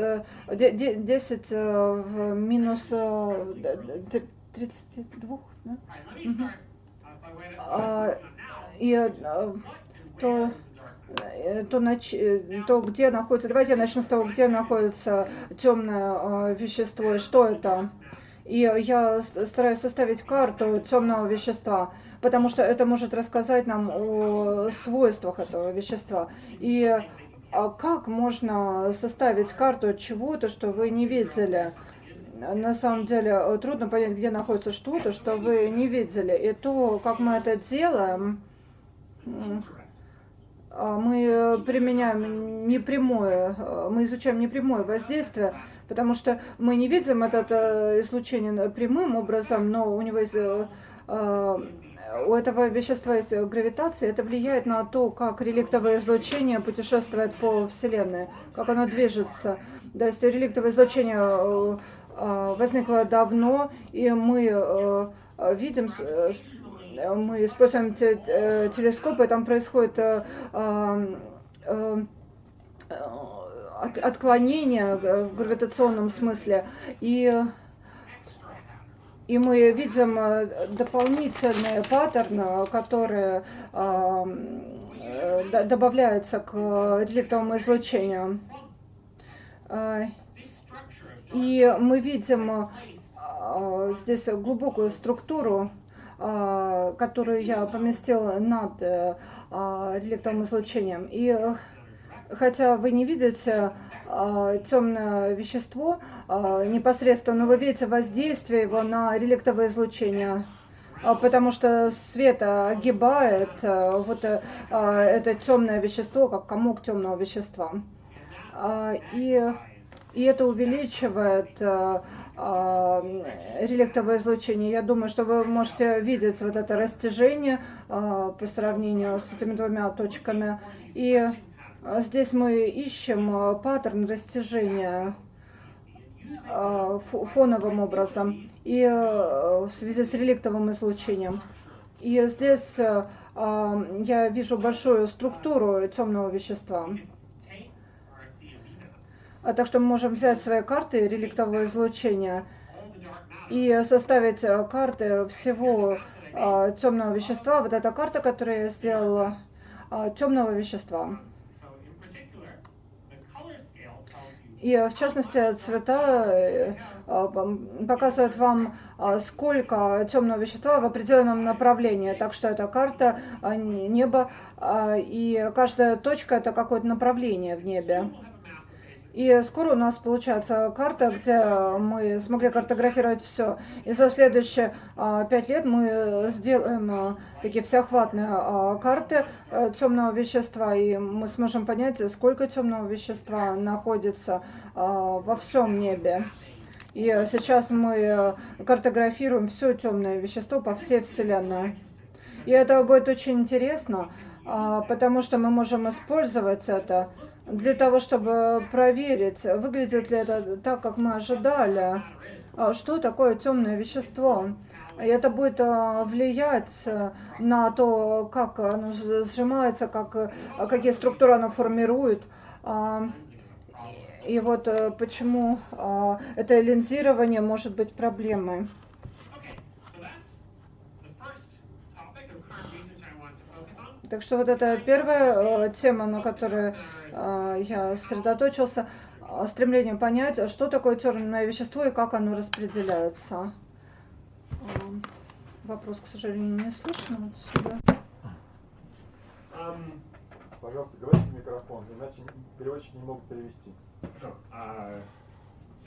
10 э, э, в минус 32. Э, да? Угу. И то то, нач... то где находится, давайте я начну с того, где находится темное вещество и что это. И я стараюсь составить карту темного вещества, потому что это может рассказать нам о свойствах этого вещества. И а как можно составить карту чего-то, что вы не видели? На самом деле э, трудно понять, где находится что-то, что вы не видели. И то, как мы это делаем, а, мы применяем непрямое, э, мы изучаем непрямое воздействие, потому что мы не видим это э, излучение прямым образом, но у него есть у этого вещества есть гравитация, это влияет на то, как реликтовое излучение путешествует по Вселенной, как оно движется. То есть реликтовое излучение э, э, возникло давно, и мы э, видим, мы используем телескопы, там происходит отклонение в гравитационном смысле, и и мы видим э, дополнительные паттерны, которые э, добавляются к реликтовому излучению. Э, и мы видим здесь глубокую структуру, которую я поместила над реликтовым излучением. И хотя вы не видите а, темное вещество а, непосредственно, но вы видите воздействие его на реликтовое излучение а, потому что свет огибает вот это темное вещество, как комок темного вещества. И, и это увеличивает реликтовое излучение. Я думаю, что вы можете видеть вот это растяжение по сравнению с этими двумя точками. И здесь мы ищем а, паттерн растяжения а, фоновым образом и в связи с реликтовым излучением. И здесь я вижу большую структуру темного вещества. А так что мы можем взять свои карты реликтового излучения и составить карты всего темного вещества. Вот эта карта, которую я сделала, темного вещества. И в частности цвета э, а, показывают вам, сколько темного вещества в определенном направлении. Так что это карта неба, и каждая точка это какое-то направление в небе. И скоро у нас получается карта, где мы смогли картографировать все. И за следующие а, пять лет мы сделаем а, такие всеохватные а, карты а, темного вещества, и мы сможем понять, сколько темного вещества находится во всем небе. И сейчас мы картографируем все темное вещество по всей Вселенной. И это будет очень интересно, потому что мы можем использовать это для того, чтобы проверить, выглядит ли это так, как мы ожидали, а, что такое темное вещество. И это будет а, влиять на то, как оно сжимается, как, какие структуры оно формирует. А, и вот э, почему это линзирование может быть проблемой. Так что вот это первая э, тема, на которую э, я сосредоточился, э, стремление понять, что такое темное вещество и как оно распределяется. Вопрос, к сожалению, не слышно отсюда. Um, пожалуйста, говорите в микрофон, иначе переводчики не могут перевести. Uh,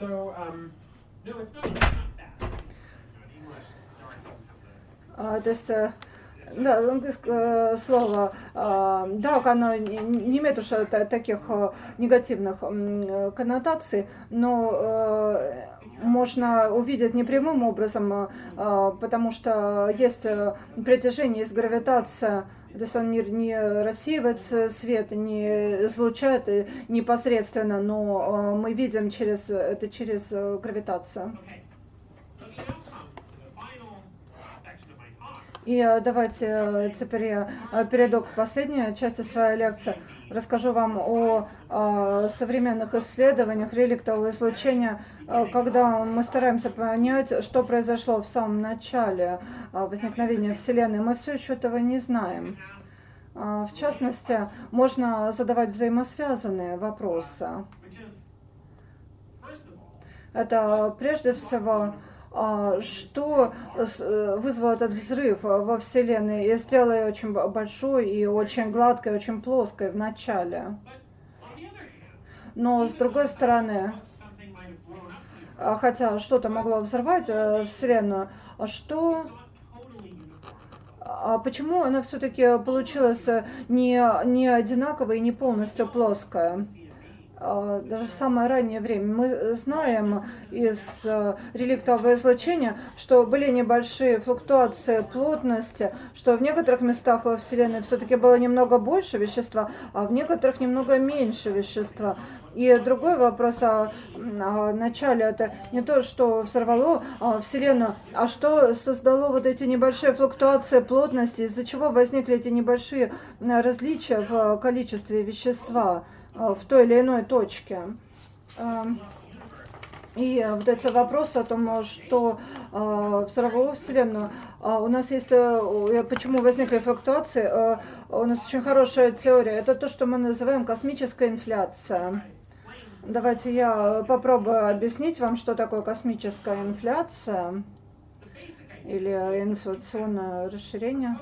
um. Uh, то есть да, английское слово «дак», оно не имеет уж таких негативных коннотаций, но можно увидеть непрямым образом, потому что есть притяжение, есть гравитация, то есть он не, не рассеивает свет, не излучает непосредственно, но мы видим через, это через гравитацию. И э, давайте э, теперь я э, перейду к последней части своей лекции. Расскажу вам о, современных исследованиях реликтового излучения, когда мы стараемся понять, что произошло в самом начале возникновения Вселенной. Мы все еще этого не знаем. В частности, можно задавать взаимосвязанные вопросы. Это прежде всего что э, вызвало этот взрыв во Вселенной и сделало ее очень большой и очень гладкой, очень плоской в начале. Но с другой стороны, а, хотя что-то могло взорвать э, Вселенную, а что а почему она все-таки получилась не, не одинаковая и не полностью плоская? А, даже в самое раннее время. Мы знаем из э, реликтового излучения, что были небольшие флуктуации плотности, что в некоторых местах во Вселенной все-таки было немного больше вещества, а в некоторых немного меньше вещества. И другой вопрос о, о начале, это не то, что взорвало а, Вселенную, а что создало вот эти небольшие флуктуации плотности, из-за чего возникли эти небольшие различия в количестве вещества. Э, в той или иной точке. Эм, и вот эти вопросы о том, что э, взорвало Вселенную, э, у нас есть, почему возникли флуктуации, у нас очень хорошая теория, это то, что мы называем космическая инфляция. Давайте я попробую объяснить вам, что такое космическая инфляция или инфляционное расширение.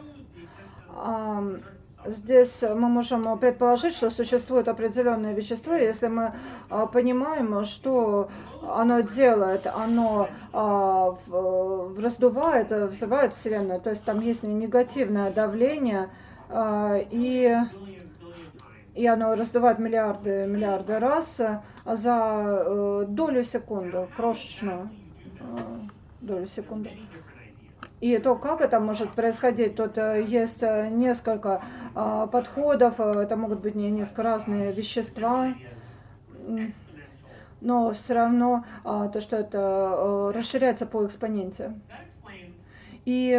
Здесь мы можем предположить, что существует определенное вещество, если мы а, понимаем, что оно делает, оно а, раздувает, взрывает Вселенную, то есть там есть негативное давление, а, и, и оно раздувает миллиарды, миллиарды раз за э, долю секунды, крошечную долю секунды. И то, как это может происходить, тут э, есть э, несколько а, подходов, э, это могут быть не несколько разные вещества, но все равно то, что это расширяется по экспоненте. И,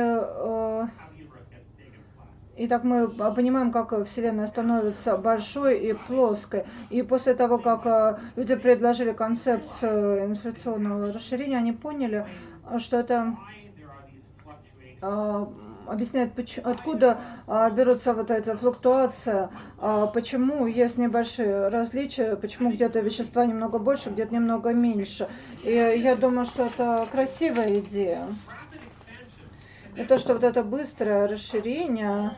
и так мы понимаем, как Вселенная становится большой и плоской. И после того, как люди предложили концепцию инфляционного расширения, они поняли, что это объясняет, откуда а, берутся вот эти флуктуации, а, почему есть небольшие различия, почему где-то вещества немного больше, где-то немного меньше. И я думаю, что это красивая идея. И то, что вот это быстрое расширение,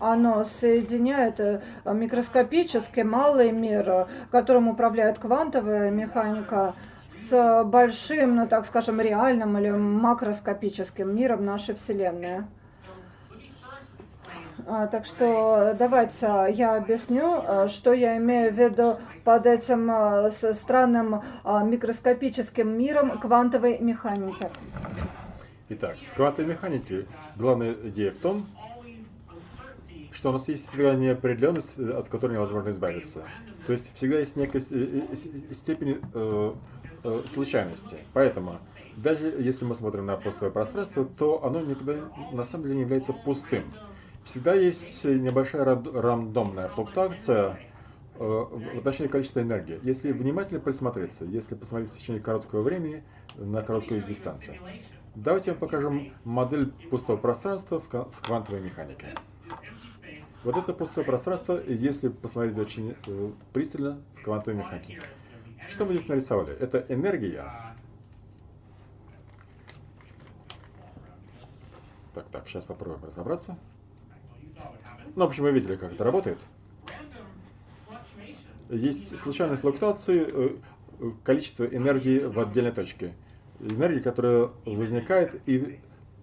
оно соединяет э, микроскопический малый мир, которым управляет квантовая механика, с большим, ну так скажем, реальным или макроскопическим миром нашей Вселенной. А, так что давайте я объясню, э, что я имею в виду под этим э, странным э, микроскопическим миром квантовой механики. Итак, в квантовой механике главная идея в том, что у нас есть всегда неопределенность, от которой невозможно избавиться. То есть всегда есть некая степень э, случайности. Поэтому, даже если мы смотрим на пустое пространство, то оно никогда на самом деле не является пустым. Всегда есть небольшая рандомная флуктуация э, в отношении количества энергии. Если внимательно присмотреться, если посмотреть в течение короткого времени на короткую дистанцию. Давайте я покажем модель пустого пространства в квантовой механике. Вот это пустое пространство, если посмотреть очень э, пристально в квантовой механике. Что мы здесь нарисовали? Это энергия. Так, так, сейчас попробуем разобраться. Ну, в общем, вы видели, как это работает. Есть случайные флуктуации э, количества энергии в отдельной точке. Энергия, которая возникает и,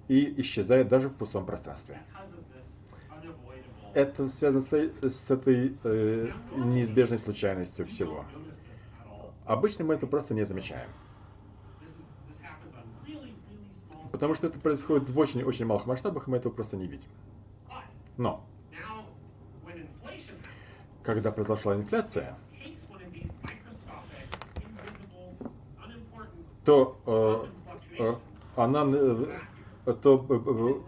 и исчезает даже в пустом пространстве. Это связано с, с этой э, неизбежной случайностью всего. Обычно мы это просто не замечаем. Потому что это происходит в очень-очень малых масштабах, и мы этого просто не видим. Но, когда произошла инфляция, то э, э, она, э, то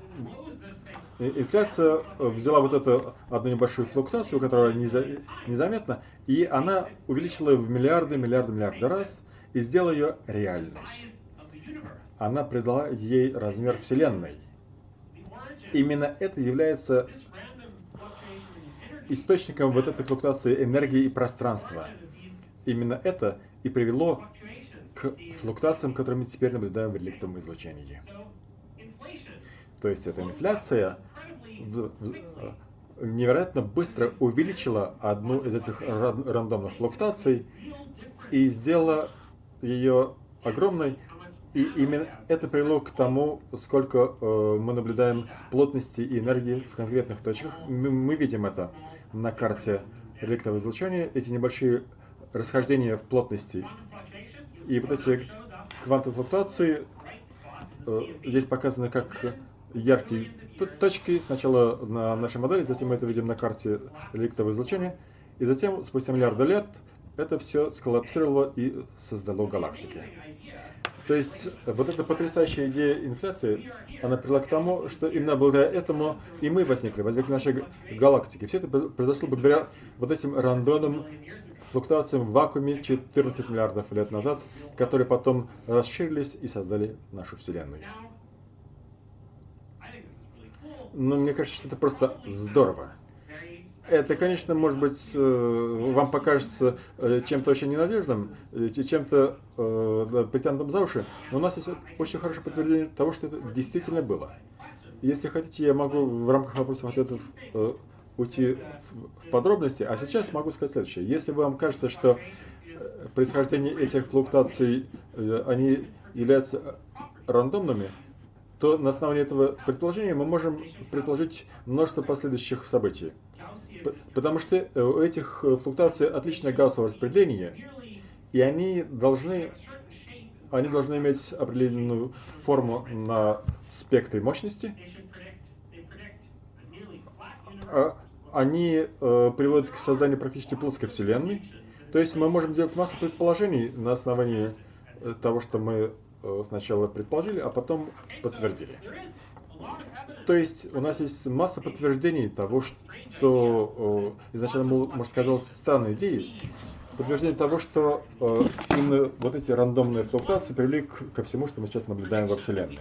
э, инфляция взяла вот эту одну небольшую флуктуацию, которая незаметна, и она увеличила ее в миллиарды, миллиарды, миллиарды раз и сделала ее реальной. Она придала ей размер Вселенной. Именно это является источником вот этой флуктуации энергии и пространства. Именно это и привело к флуктуациям, которые мы теперь наблюдаем в реликтовом излучении. То есть эта инфляция невероятно быстро увеличила одну из этих рандомных флуктуаций и сделала ее огромной. И именно это привело к тому, сколько э, мы наблюдаем плотности и энергии в конкретных точках. Мы, мы видим это на карте реликтового излучения, эти небольшие расхождения в плотности. И вот эти квантовые флуктуации э, здесь показаны как яркие точки. Сначала на нашей модели, затем мы это видим на карте реликтового излучения. И затем, спустя миллиарды лет, это все сколлапсировало и создало галактики. То есть вот эта потрясающая идея инфляции, она привела к тому, что именно благодаря этому и мы возникли, возникли наши галактики. Все это произошло благодаря вот этим рандомным флуктуациям в вакууме 14 миллиардов лет назад, которые потом расширились и создали нашу Вселенную. Но мне кажется, что это просто здорово. Это, конечно, может быть, э, вам покажется э, чем-то очень ненадежным, э, чем-то притянутым за уши, но у нас есть очень хорошее подтверждение того, что это действительно было. Если хотите, я могу в рамках вопросов ответов уйти в подробности, а сейчас могу сказать следующее. Если вам кажется, что происхождение этих флуктуаций, они являются рандомными, то на основании этого предположения мы можем предположить множество последующих событий. Потому что э, у этих э, флуктуаций отличное гаусsoво распределение, и они должны, они должны иметь определенную форму на спектре мощности. А они э, приводят к созданию практически плоской Вселенной. То есть мы можем делать массу предположений на основании того, что мы сначала предположили, а потом подтвердили. То есть у нас есть масса подтверждений того, что э, изначально, может, казалось странной идеей, подтверждение того, что э, именно вот эти рандомные флуктуации привели к, ко всему, что мы сейчас наблюдаем во Вселенной.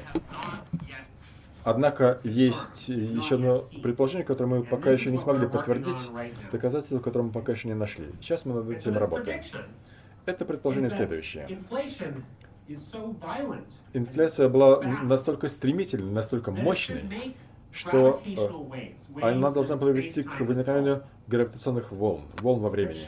Однако есть еще одно предположение, которое мы пока еще не смогли подтвердить, доказательства, которое мы пока еще не нашли. Сейчас мы над этим работаем. Это предположение следующее. Инфляция была настолько стремительной, настолько мощной, что э, она должна привести к возникновению гравитационных волн, волн во времени.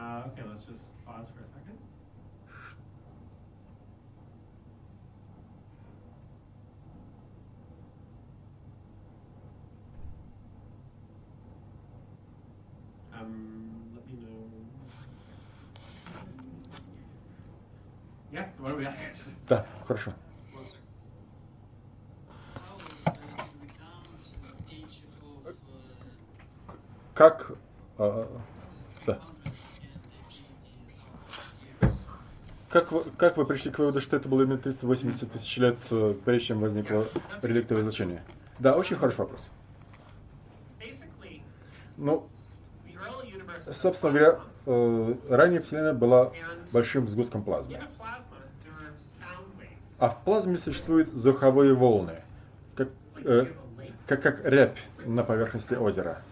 Uh, okay, let's Um, let me know. Yeah, what are we asking? Да, хорошо. Как... А, да. Как вы, как вы пришли к выводу, что это было именно 380 тысяч лет, э, прежде чем возникло реликтовое излучение? Да, очень хороший вопрос. Ну, собственно говоря, э, ранее Вселенная была большим сгустком плазмы. А в плазме существуют звуковые волны, как, э, как, как рябь на поверхности озера.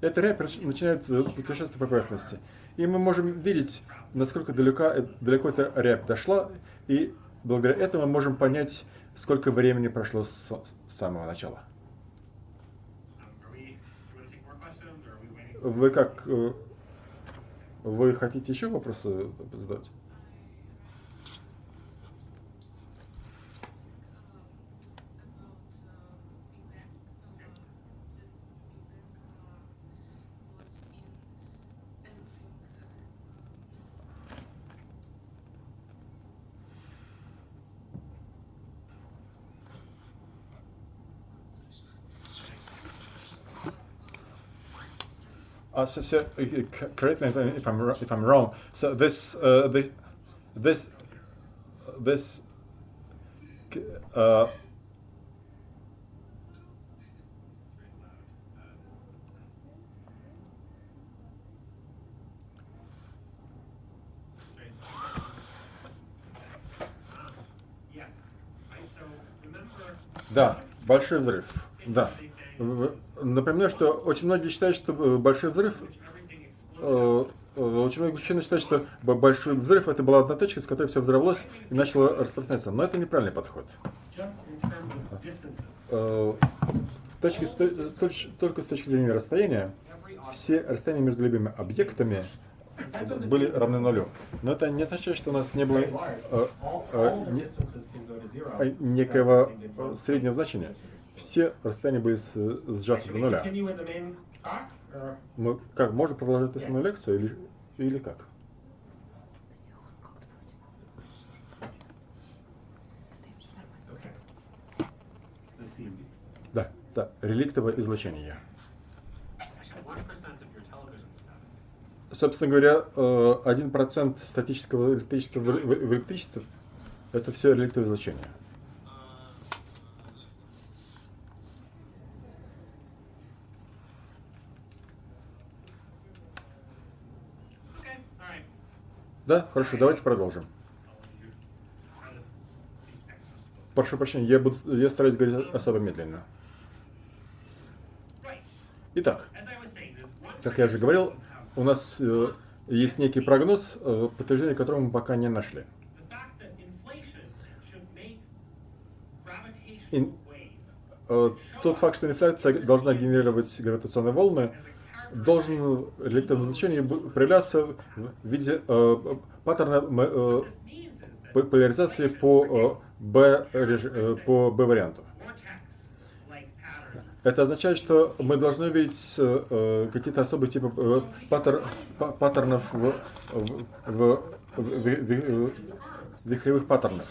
Эта рябь начинает э, путешествовать по поверхности. И мы можем видеть, насколько далеко, далеко эта рябь дошла, и благодаря этому мы можем понять, сколько времени прошло с самого начала. Вы как вы хотите еще вопросы задать? Uh, so, so uh, correct me if, if, I'm if I'm wrong. So this uh, this this this uh, Да, большой взрыв. Да. Напоминаю, что очень многие считают, что Большой взрыв э, э, очень много ученых считают, что большой взрыв это была одна точка, с которой все взорвалось и начало распространяться. Но это неправильный подход. Э, точки, только с точки зрения расстояния, все расстояния между любыми объектами были равны нулю. Но это не означает, что у нас не было э, э, не, э, некого э, среднего значения. Все расстояния были сжаты до нуля. Мы как, можно продолжать основную лекцию или, или как? Да, да, реликтовое излучение. собственно говоря, 1% э, статического электричества в электричестве – это все реликтовое излучение. Да, хорошо, давайте продолжим. Прошу прощения, я, буду, я стараюсь говорить особо медленно. Итак, как я уже говорил, у нас э, есть некий прогноз, э, подтверждение которого мы пока не нашли. И, э, тот факт, что инфляция должна генерировать гравитационные волны, должен в реликтовом значении проявляться в виде э, паттерна э, поляризации по э, B, э, по B варианту. Это означает, что мы должны видеть э, какие-то особые типы э, паттер, паттернов в, в, в, в, в, вихревых паттернов.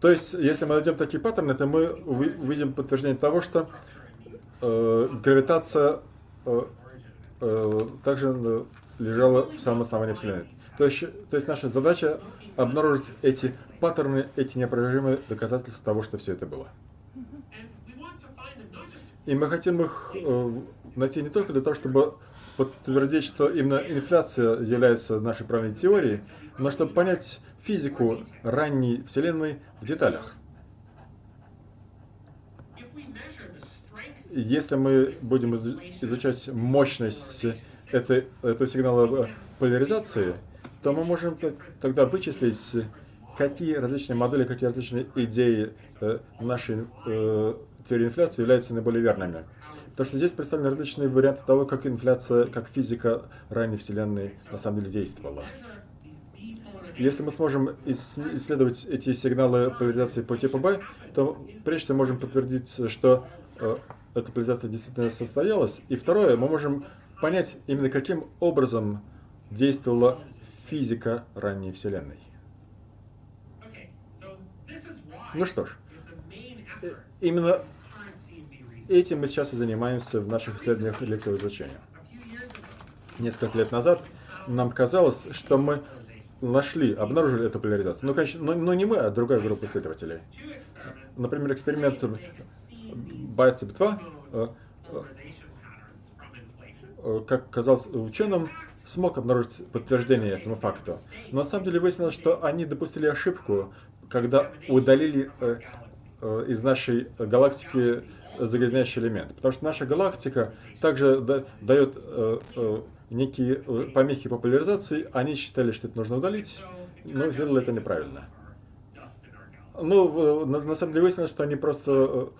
То есть, если мы найдем такие паттерны, то мы увидим подтверждение того, что э, гравитация э, э, также лежала в самом основании Вселенной. То есть, то есть наша задача обнаружить эти паттерны, эти неопровержимые доказательства того, что все это было. И мы хотим их э, найти не только для того, чтобы подтвердить, что именно инфляция является нашей правильной теорией, но чтобы понять физику ранней Вселенной в деталях. Если мы будем изучать мощность этой, этого сигнала поляризации, то мы можем тогда вычислить, какие различные модели, какие различные идеи э, нашей э, теории инфляции являются наиболее верными. Потому что здесь представлены различные варианты того, как инфляция, как физика ранней Вселенной на самом деле действовала. Если мы сможем исследовать эти сигналы поляризации по типу B, то прежде всего можем подтвердить, что э, эта поляризация действительно состоялась. И второе, мы можем понять именно каким образом действовала физика ранней Вселенной. Ну что ж, именно Этим мы сейчас и занимаемся в наших исследованиях электроизлучения. Несколько лет назад нам казалось, что мы нашли, обнаружили эту поляризацию. Ну, конечно, но, но не мы, а другая группа исследователей. Например, эксперимент BICEP-2, э, э, как казалось ученым, смог обнаружить подтверждение этому факту. Но на самом деле выяснилось, что они допустили ошибку, когда удалили э, из нашей галактики загрязняющий элемент. Потому что наша галактика также да, дает э, э, некие э, помехи по поляризации. Они считали, что это нужно удалить, но сделали это неправильно. Ну, на самом деле выяснилось, что они просто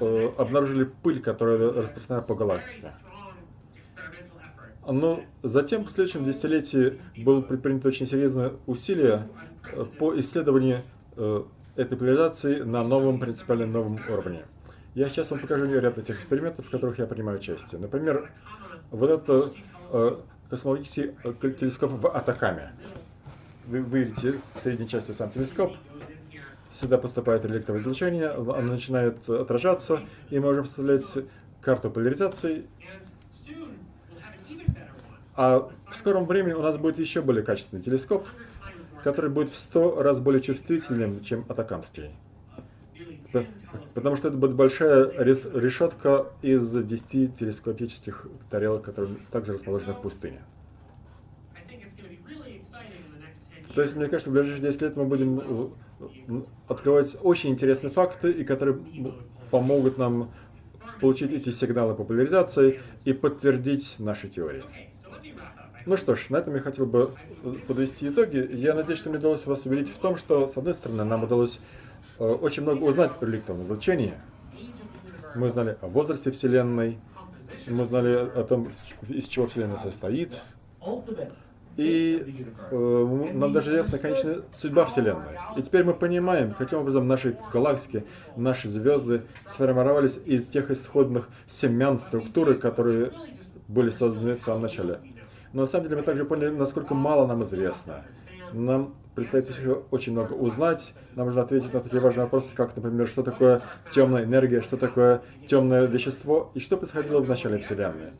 э, обнаружили пыль, которая распространена по галактике. Но затем в следующем десятилетии было предпринято очень серьезное усилие э, по исследованию э, этой поляризации на новом, принципиально новом уровне. Я сейчас вам покажу ряд этих экспериментов, в которых я принимаю участие. Например, вот это космологический телескоп в Атакаме. Вы видите в средней части сам телескоп. Сюда поступает электроизлучение, оно начинает отражаться, и мы можем представлять карту поляризации. А в скором времени у нас будет еще более качественный телескоп, который будет в 100 раз более чувствительным, чем атакамский. Потому что это будет большая решетка из 10 телескопических тарелок, которые также расположены в пустыне. То есть, мне кажется, в ближайшие 10 лет мы будем открывать очень интересные факты, и которые помогут нам получить эти сигналы популяризации и подтвердить наши теории. Ну что ж, на этом я хотел бы подвести итоги. Я надеюсь, что мне удалось вас убедить в том, что, с одной стороны, нам удалось э, очень много узнать про реликтовое излучение. Мы узнали о возрасте Вселенной, мы узнали о том, из чего Вселенная состоит, и э, нам даже ясна конечная судьба Вселенной. И теперь мы понимаем, каким образом наши галактики, наши звезды сформировались из тех исходных семян структуры, которые были созданы в самом начале. Но на самом деле мы также поняли, насколько мало нам известно. Нам предстоит еще очень много узнать. Нам нужно ответить на такие важные вопросы, как, например, что такое темная энергия, что такое темное вещество и что происходило в начале Вселенной.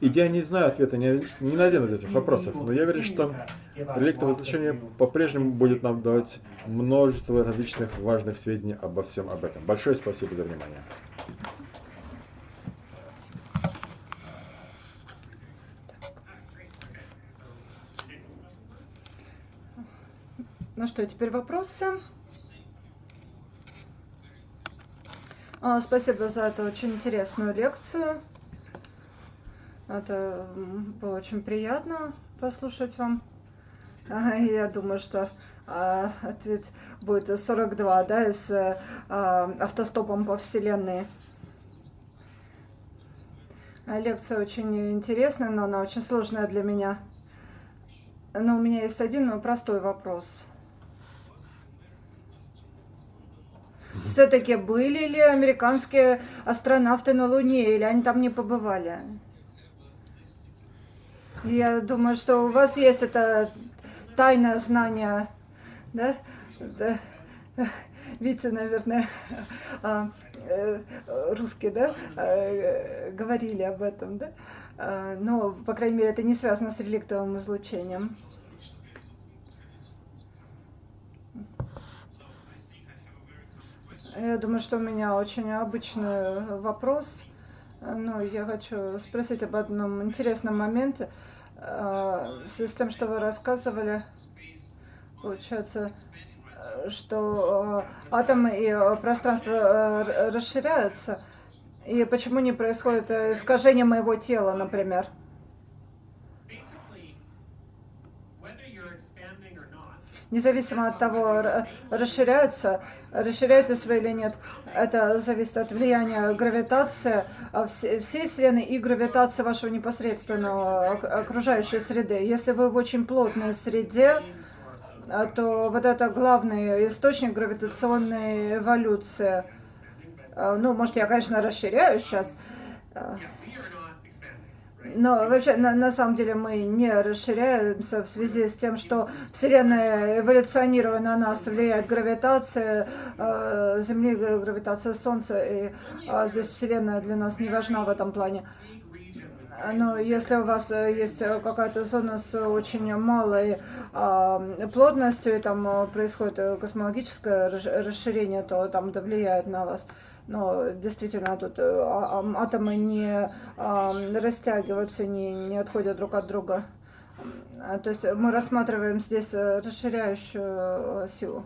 И я не знаю ответа ни, ни на один из этих вопросов, но я верю, что реликтовое излучение по-прежнему будет нам давать множество различных важных сведений обо всем об этом. Большое спасибо за внимание. Ну что, теперь вопросы? А, спасибо за эту очень интересную лекцию. Это было очень приятно послушать вам. *laughs* Я думаю, что а, ответ будет 42, да, с а, автостопом по Вселенной. Лекция очень интересная, но она очень сложная для меня. Но у меня есть один простой вопрос. Все-таки были ли американские астронавты на Луне, или они там не побывали? Я думаю, что у вас есть это тайное знание, да? да? Витя, наверное, а, э, русские, да, а, говорили об этом, да? А, но, по крайней мере, это не связано с реликтовым излучением. Я думаю, что у меня очень обычный вопрос. Но я хочу спросить об одном интересном моменте. А, в связи с тем, что вы рассказывали, получается, что а, атомы и пространство расширяются. И почему не происходит искажение моего тела, например? Независимо от того, расширяются, расширяются свои или нет, это зависит от влияния гравитации всей Вселенной и гравитации вашего непосредственного окружающей среды. Если вы в очень плотной среде, а, то вот это главный источник гравитационной эволюции. А, ну, может, я, конечно, расширяю сейчас. Но вообще, на, на самом деле, мы не расширяемся в связи с тем, что Вселенная эволюционируя на нас, влияет гравитация э, Земли, гравитация Солнца, и э, здесь Вселенная для нас не важна в этом плане. Но если у вас есть какая-то зона с очень малой э, плотностью, и там происходит космологическое расширение, то там это влияет на вас. Но действительно тут э, а, атомы не растягиваются, не, не отходят друг от друга. А, то есть мы рассматриваем здесь э, расширяющую э, силу.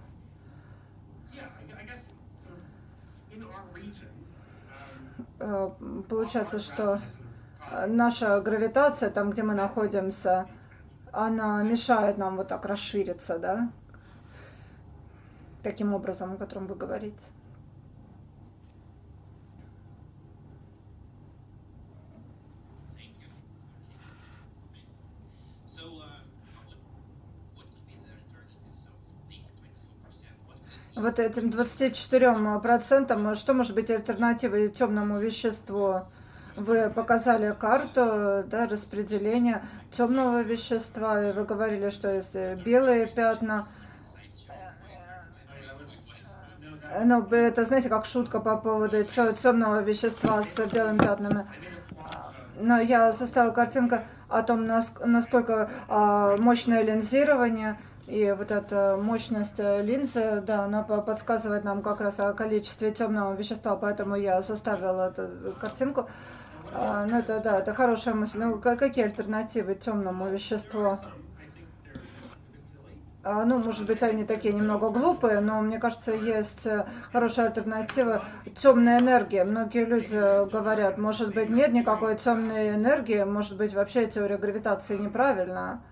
Получается, что наша гравитация, там, где мы находимся, она мешает нам вот так расшириться, да? Таким образом, о котором вы говорите. Вот этим 24%, что может быть альтернативой темному веществу? Вы показали карту да, распределения темного вещества, и вы говорили, что есть белые пятна. Ну, это, знаете, как шутка по поводу темного вещества с белыми пятнами. Но я составила картинку о том, насколько а, мощное линзирование – и вот эта мощность э, линзы, да, она подсказывает нам как раз о количестве темного вещества, поэтому я составила эту картинку. А, ну, это, да, это хорошая мысль. Ну, какие альтернативы темному веществу? А, ну, может быть, они такие немного глупые, но мне кажется, есть э, хорошая альтернатива. Темная энергия. Многие люди говорят, может быть, нет никакой темной энергии, может быть, вообще теория гравитации неправильна.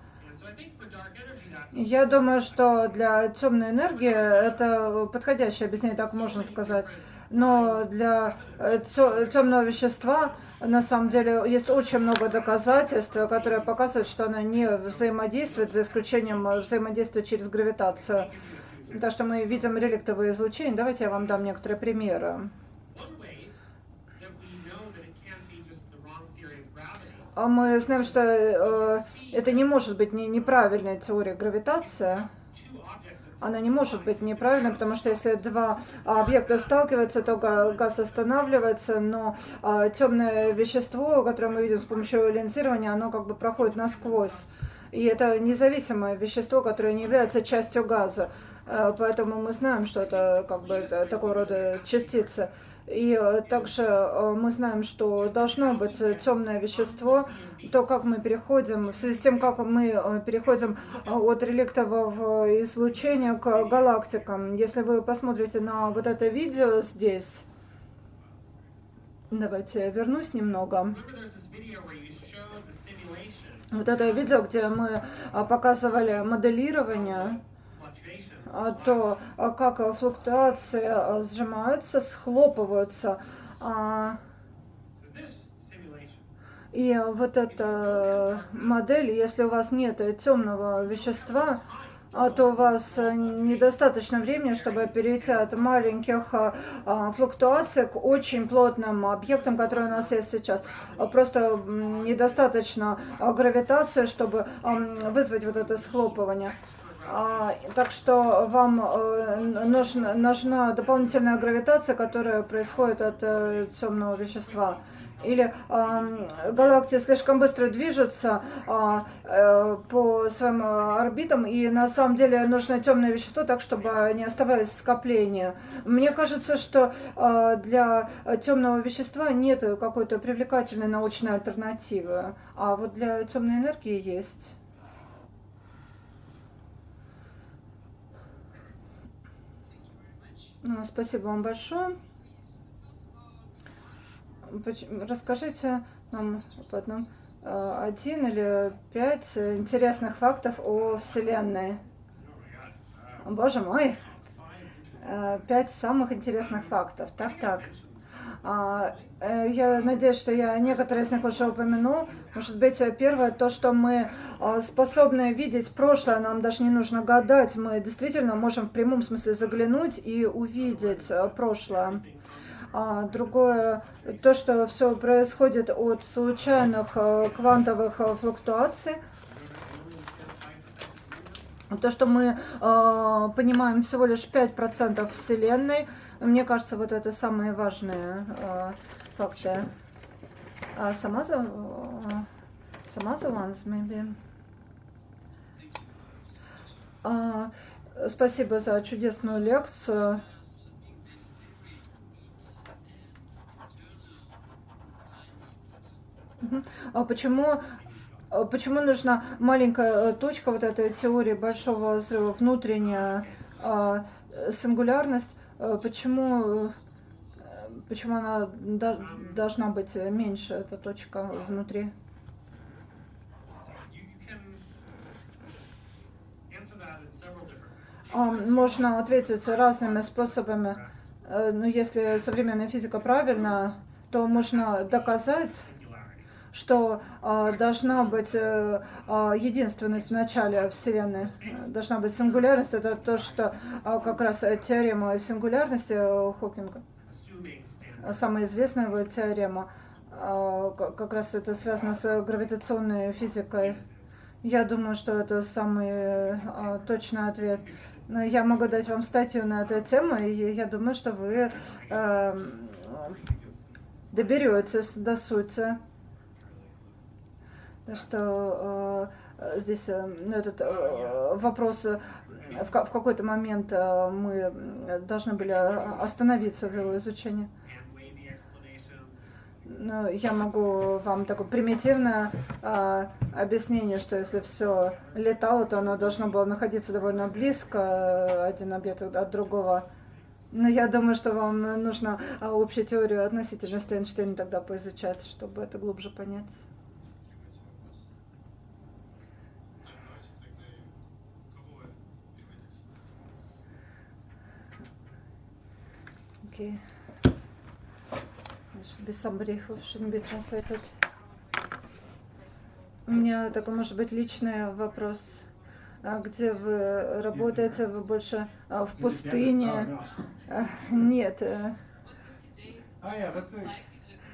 Я думаю, что для темной энергии это подходящее объяснение, так можно сказать. Но для э, темного вещества на самом деле есть очень много доказательств, которые показывают, что она не взаимодействует, за исключением взаимодействия через гравитацию. Так что мы видим реликтовые излучения. Давайте я вам дам некоторые примеры. А мы знаем, что э, это не может быть не, неправильная теория гравитации она не может быть неправильной, потому что если два объекта сталкиваются, то газ останавливается, но а, темное вещество, которое мы видим с помощью линзирования, оно как бы проходит насквозь. И это независимое вещество, которое не является частью газа. А, поэтому мы знаем, что это как бы такого рода частицы. И э, также э, мы знаем, что должно быть темное вещество, то, как мы переходим, в связи с тем, как мы э, переходим от реликтового излучения к галактикам. Если вы посмотрите на вот это видео здесь, давайте я вернусь немного. Вот это видео, где мы показывали моделирование то а, как флуктуации а, сжимаются, схлопываются. И вот эта модель, если у вас нет темного вещества, то у вас недостаточно времени, чтобы перейти от маленьких флуктуаций к очень плотным объектам, которые у нас есть сейчас. Просто недостаточно гравитации, чтобы вызвать вот это схлопывание. А, так что вам э, нужна, нужна дополнительная гравитация, которая происходит от э, темного вещества. Или э, галактики слишком быстро движутся э, э, по своим орбитам, и на самом деле нужно темное вещество, так чтобы не оставались скопления. Мне кажется, что э, для темного вещества нет какой-то привлекательной научной альтернативы, а вот для темной энергии есть. Спасибо вам большое. Расскажите нам по э, один или пять интересных фактов о Вселенной. Боже мой, э, пять самых интересных фактов. Так, так. Э, я надеюсь, что я некоторые из них уже упомянул. Может быть, первое, то, что мы а, способны видеть прошлое, нам даже не нужно гадать. Мы действительно можем в прямом смысле заглянуть и увидеть э, прошлое. А другое, то, что все происходит от случайных э, квантовых флуктуаций. То, что мы э, понимаем всего лишь 5% Вселенной – мне кажется, вот это самые важные э, факты. А сама за... Сама за once, maybe. А, спасибо за чудесную лекцию. А почему, а почему нужна маленькая э, точка вот этой теории большого взрыва, внутренняя а, сингулярность? Э, почему, э, почему она должна быть меньше, эта точка внутри? А, можно ответить разными способами. Э, но если современная физика правильна, то можно доказать, что э, должна быть э, э, единственность в начале Вселенной, должна быть сингулярность. Это то, что э, как раз теорема сингулярности Хокинга, самая известная его теорема, э, как раз это связано с гравитационной физикой. Я думаю, что это самый э, точный ответ. Но я могу дать вам статью на эту тему, и я думаю, что вы э, доберетесь до сути что э, здесь э, этот э, вопрос в, какой-то момент мы должны были остановиться в его изучении. Ну, я могу вам такое примитивное а, объяснение, что если все летало, то оно должно было находиться довольно близко, э, один объект от другого. Но я думаю, что вам нужно а, общую теорию относительности Эйнштейна тогда поизучать, чтобы это глубже понять. Okay. Be somebody who shouldn't be translated. У меня такой, может быть, личный вопрос. А где вы работаете? Вы больше а, в пустыне? А, нет.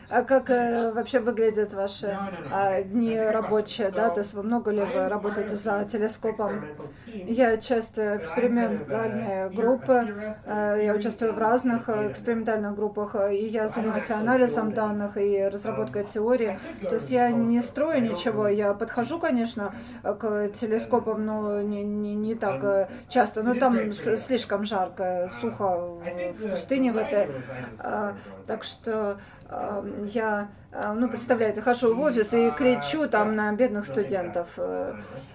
А как э, вообще выглядят ваши э, дни рабочие, да? То есть вы много ли вы работаете за телескопом? Я часть экспериментальной группы, э, я участвую в разных экспериментальных группах, и я занимаюсь анализом данных и разработкой теории. То есть я не строю ничего, я подхожу, конечно, к телескопам, но не, не, не так э, часто. Но там слишком жарко, сухо в пустыне в этой. А, так что я, ну, представляете, хожу в офис и кричу там на бедных студентов. Э,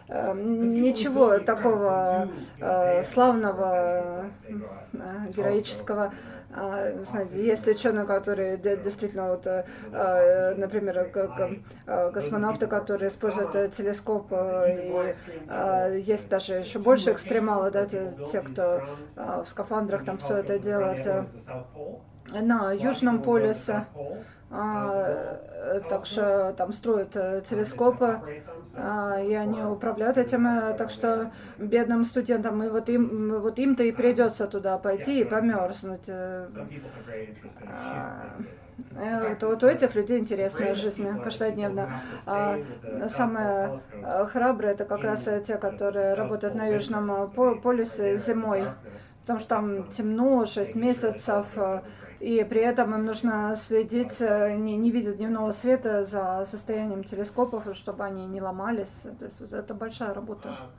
э, ничего такого э, славного, героического. Знаете, есть ученые, которые действительно, вот, например, космонавты, которые используют телескоп, и есть даже еще больше экстремалы, да, те, те кто в скафандрах там все это делает на Южном полюсе. А, так что там строят э, телескопы, а, и они управляют этим, э, так что бедным студентам, и вот им, вот им-то и придется туда пойти и померзнуть. Э, а, вот, вот у этих людей интересная жизнь каждодневно. А самые храбрые это как раз те, которые работают на Южном полюсе зимой, потому что там темно, 6 месяцев, и при этом им нужно следить, э, не, не видя дневного света, за состоянием телескопов, чтобы они не ломались. То есть вот это большая работа. А,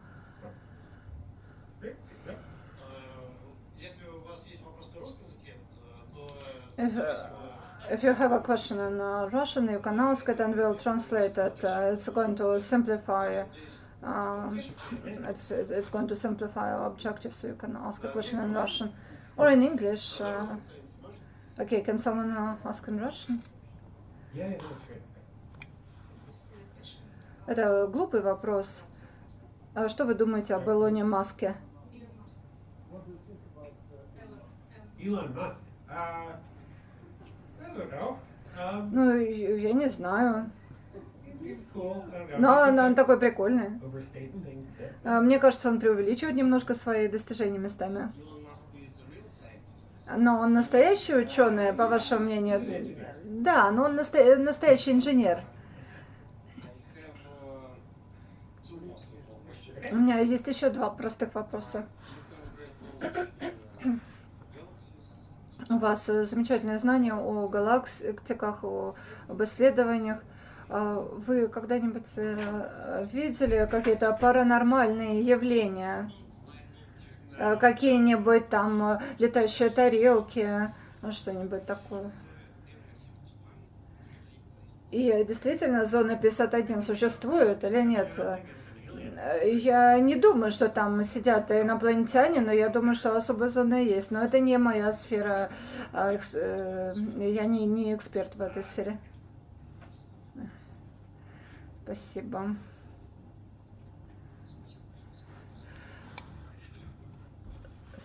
если у вас есть вопрос на русском языке, э, то... Э, if you have a question in Russian, you can ask it and we'll translate it. Uh, it's going to simplify uh, it's, it's going to simplify our objective, so you can ask a question in Russian or in English. Uh, Okay, can someone uh, ask in Russian? Это глупый вопрос. А что вы думаете об Илоне Маске? Ну, я не знаю. Но он, он такой прикольный. А, мне кажется, он преувеличивает немножко свои достижения местами. Но он настоящий ученый, по вашему мнению? Да, но он насто... настоящий инженер. У меня есть еще два простых вопроса. У вас замечательное знание о галактиках, об исследованиях. А вы когда-нибудь э, видели какие-то паранормальные явления? Э, какие-нибудь там э, летающие тарелки, ну, что-нибудь такое. И действительно зона 51 существует или нет? Э, я не думаю, что там сидят инопланетяне, но я думаю, что особая зона есть. Но это не моя сфера. А, я не, не эксперт в этой сфере. Спасибо.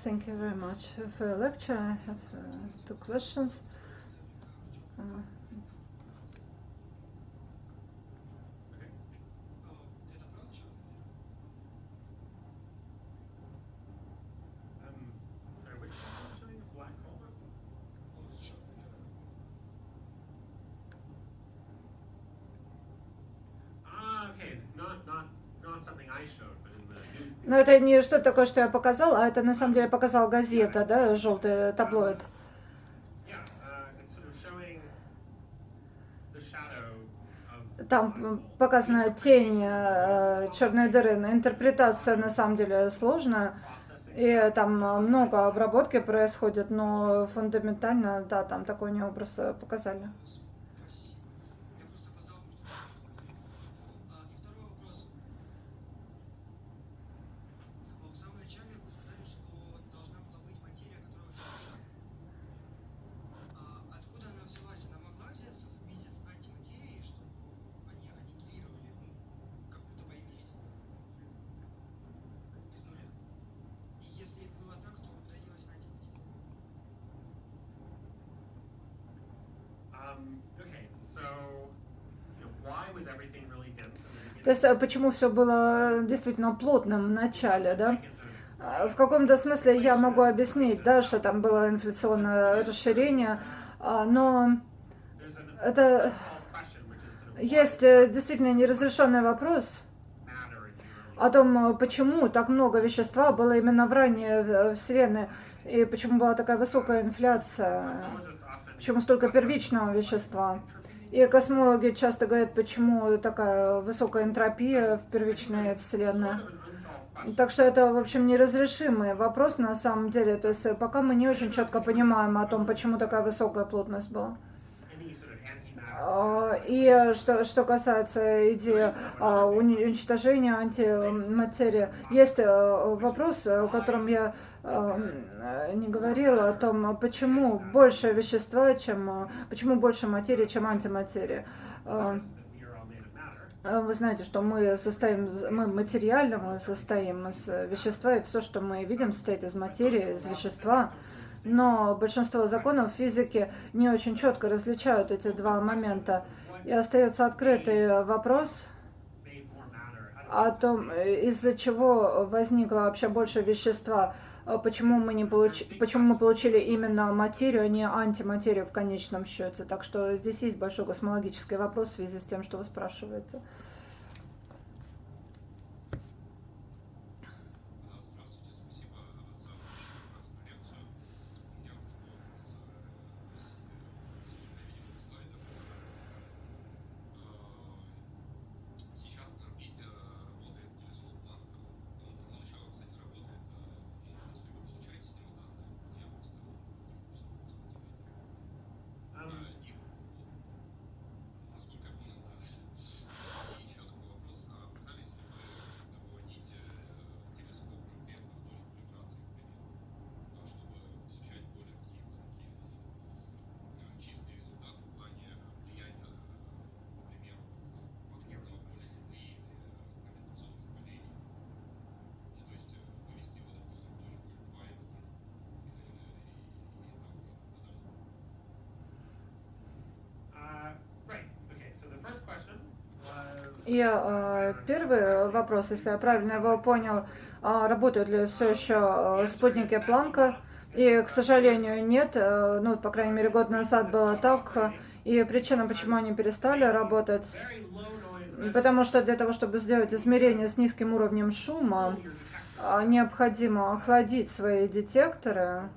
Thank you very much for your lecture. I have uh, two questions. Uh, это не что такое, что я показал, а это на самом деле показал газета, да, желтый таблоид. Там показана тень э, черной дыры, но интерпретация на самом деле сложная. И там много обработки происходит, но фундаментально, да, там такой не образ показали. То есть почему все было действительно плотным в начале, да? В каком-то смысле я могу объяснить, да, что там было инфляционное расширение, но это есть действительно неразрешенный вопрос о том, почему так много вещества было именно в ранней Вселенной, и почему была такая высокая инфляция, почему столько первичного вещества. И космологи часто говорят, почему такая высокая энтропия в первичной Вселенной. Так что это, в общем, неразрешимый вопрос на самом деле. То есть пока мы не очень четко понимаем о том, почему такая высокая плотность была. А, и что, что касается идеи а, уничтожения антиматерии, есть э, вопрос, о котором я э, не говорила, о том, почему больше вещества, чем, почему больше материи, чем антиматерии. А, вы знаете, что мы состоим, мы материально, мы состоим из вещества, и все, что мы видим, состоит из материи, из вещества но большинство законов физики не очень четко различают эти два момента. И остается открытый вопрос о том, из-за чего возникло вообще больше вещества, почему мы, не получ... почему мы получили именно материю, а не антиматерию в конечном счете. Так что здесь есть большой космологический вопрос в связи с тем, что вы спрашиваете. Э, первый вопрос, если я правильно его понял, э, работают ли все еще э, спутники Планка? И, к сожалению, нет. Э, ну, по крайней мере, год назад было так. И причина, почему они перестали работать, потому что для того, чтобы сделать измерение с низким уровнем шума, необходимо охладить свои детекторы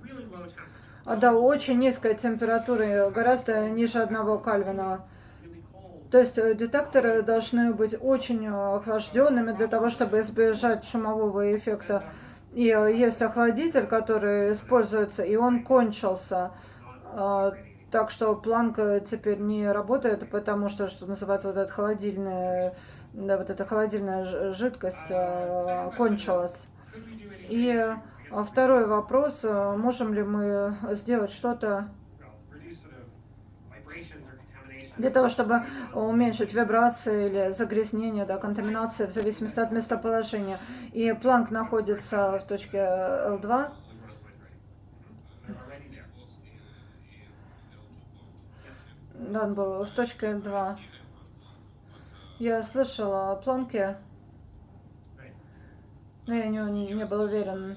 до очень низкой температуры, гораздо ниже одного Кальвина. То есть э, детекторы должны быть очень э, охлажденными для того, чтобы избежать шумового эффекта. И э, есть охладитель, который используется, и он кончился. Так что планка теперь не работает, потому что, что называется, вот эта холодильная, да, вот эта холодильная жидкость кончилась. И второй вопрос, можем ли мы сделать что-то для того, чтобы уменьшить вибрации или загрязнение, да, контаминация в зависимости от местоположения. И планк находится в точке L2. Да, он был в точке L2. Я слышала о планке, но я не, не был уверен.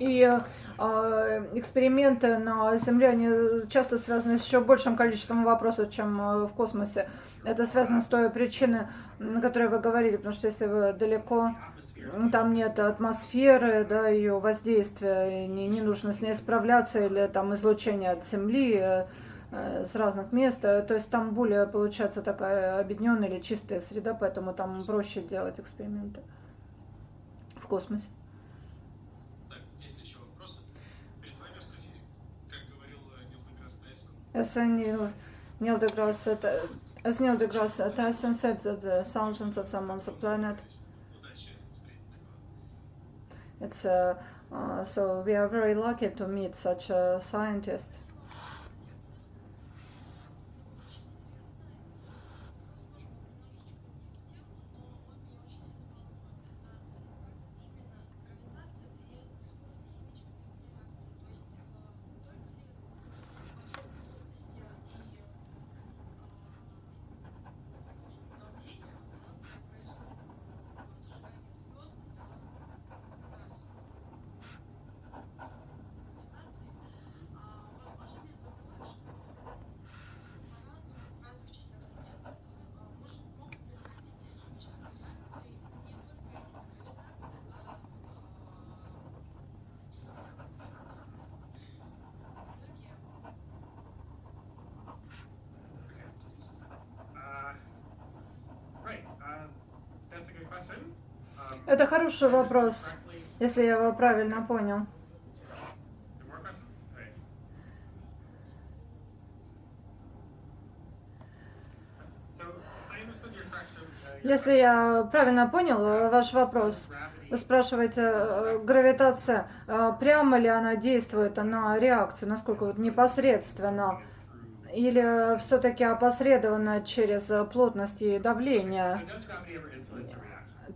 И э, эксперименты на Земле, они часто связаны с еще большим количеством вопросов, чем э, в космосе. Это связано с той причиной, на которой вы говорили, потому что если вы далеко, там нет атмосферы, да, ее воздействия, не, не нужно с ней справляться, или там излучение от Земли, э, с разных мест, то есть там более получается такая объединенная или чистая среда, поэтому там проще делать эксперименты в космосе. As Neil, Neil deGrasse as Neil deGrasse Tyson said that the thousands of them on the planet. It's uh, uh, so we are very lucky to meet such a scientist. Хороший вопрос, если я его правильно понял. Если я правильно понял э, ваш вопрос, вы спрашиваете, э, гравитация, э, прямо ли она действует на реакцию, насколько вот непосредственно, или все-таки опосредованно через плотность и давление?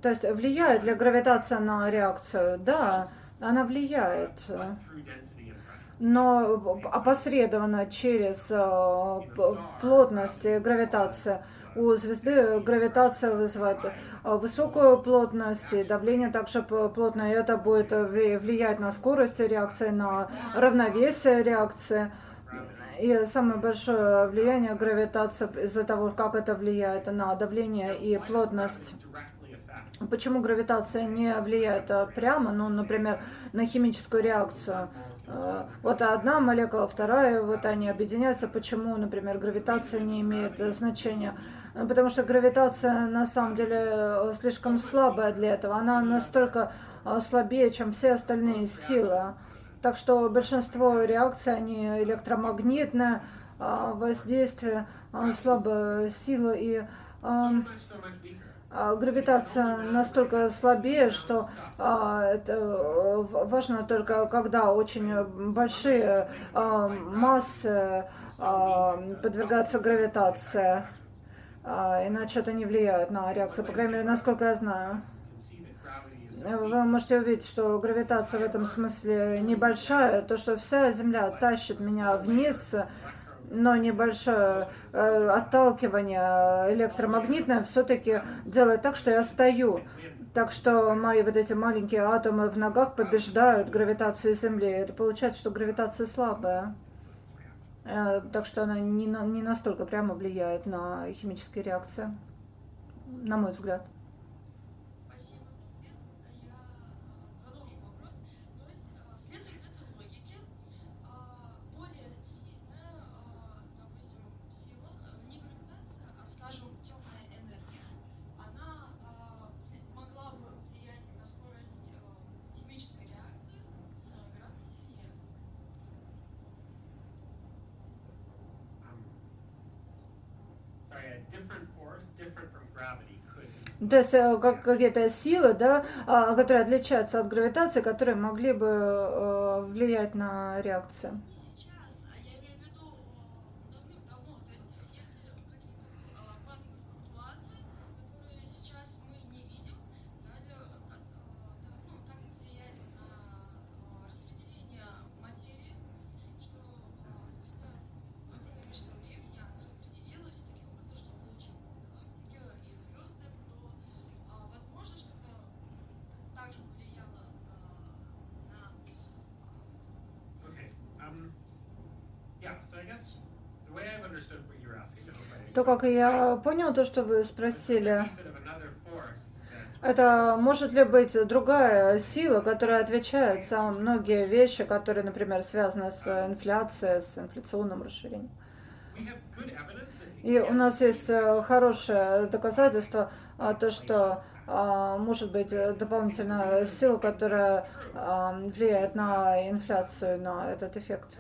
То есть влияет ли гравитация на реакцию? Да, она влияет. Но опосредованно через плотность и гравитация у звезды гравитация вызывает э, высокую плотность, и давление также плотное, это будет влиять на скорость реакции, на равновесие реакции. И самое большое влияние гравитации из-за того, как это влияет на давление и плотность. Почему гравитация не влияет э, прямо, ну, например, на химическую реакцию? Э, вот одна молекула, вторая, вот они объединяются. Почему, например, гравитация не имеет значения? Ну, потому что гравитация на самом деле э, слишком слабая для этого. Она настолько э, слабее, чем все остальные силы. Так что большинство реакций, они электромагнитное э, воздействие, слабая сила и гравитация настолько слабее, что это важно только когда очень большие массы подвергаются гравитации. А, иначе это не влияет на реакцию, по крайней мере, насколько я знаю. Вы можете увидеть, что гравитация в этом смысле небольшая, то, что вся Земля тащит меня вниз, но небольшое э, отталкивание электромагнитное все-таки делает так, что я стою. Так что мои вот эти маленькие атомы в ногах побеждают гравитацию Земли. Это получается, что гравитация слабая. Э, так что она не, на, не настолько прямо влияет на химические реакции, на мой взгляд. То есть э, как, какие-то силы, да, а, которые отличаются от гравитации, которые могли бы э, влиять на реакцию. То, как я понял, то, что вы спросили, это может ли быть другая сила, которая отвечает за многие вещи, которые, например, связаны с инфляцией, с инфляционным расширением? И у нас есть э, хорошее доказательство, а, то, что а, может быть дополнительная сила, которая а, влияет на инфляцию, на этот эффект.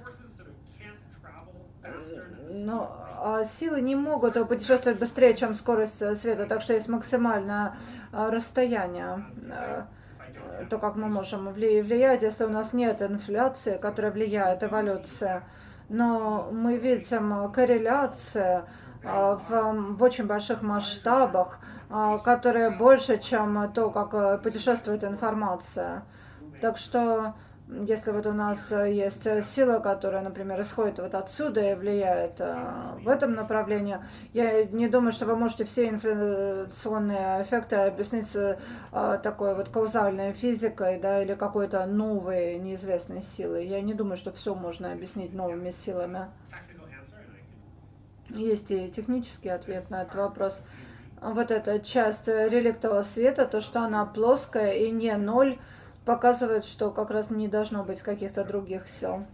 Но силы не могут путешествовать быстрее, чем скорость э, света, так что есть максимальное а, расстояние э, то, как мы можем влиять, если у нас нет инфляции, которая влияет эволюция. Но мы видим корреляции а, в, в очень больших масштабах, которые больше, чем то, как путешествует информация. Так что если вот у нас э, есть э, сила, которая, например, исходит вот отсюда и влияет э, в этом направлении, я не думаю, что вы можете все инфляционные эффекты объяснить такой вот каузальной физикой, да, или какой-то новой неизвестной силой. Я не думаю, что все можно объяснить новыми силами. Есть и технический ответ на этот вопрос. Вот эта часть реликтового света, то, что она плоская и не ноль, показывает, что как раз не должно быть каких-то других сил.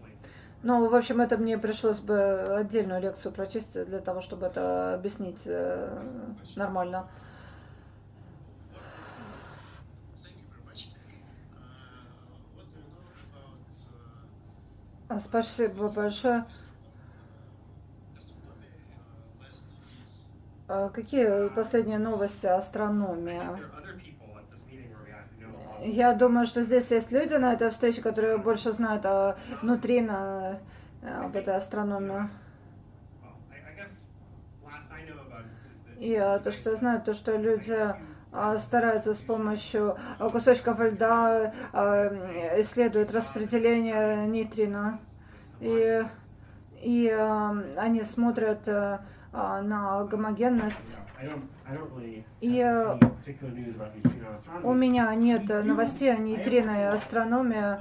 Ну, в общем, это мне пришлось бы отдельную лекцию прочесть для того, чтобы это объяснить э, нормально. Спасибо большое. А какие последние новости астрономия? Я думаю, что здесь есть люди на этой встрече, которые больше знают о нейтрино, э, об этой астрономии. И э, то, что я знаю, то, что люди э, стараются с помощью кусочков льда исследуют распределение нейтрино. И, и они смотрят на гомогенность. И э, у меня нет новостей о нейтрино и астрономии.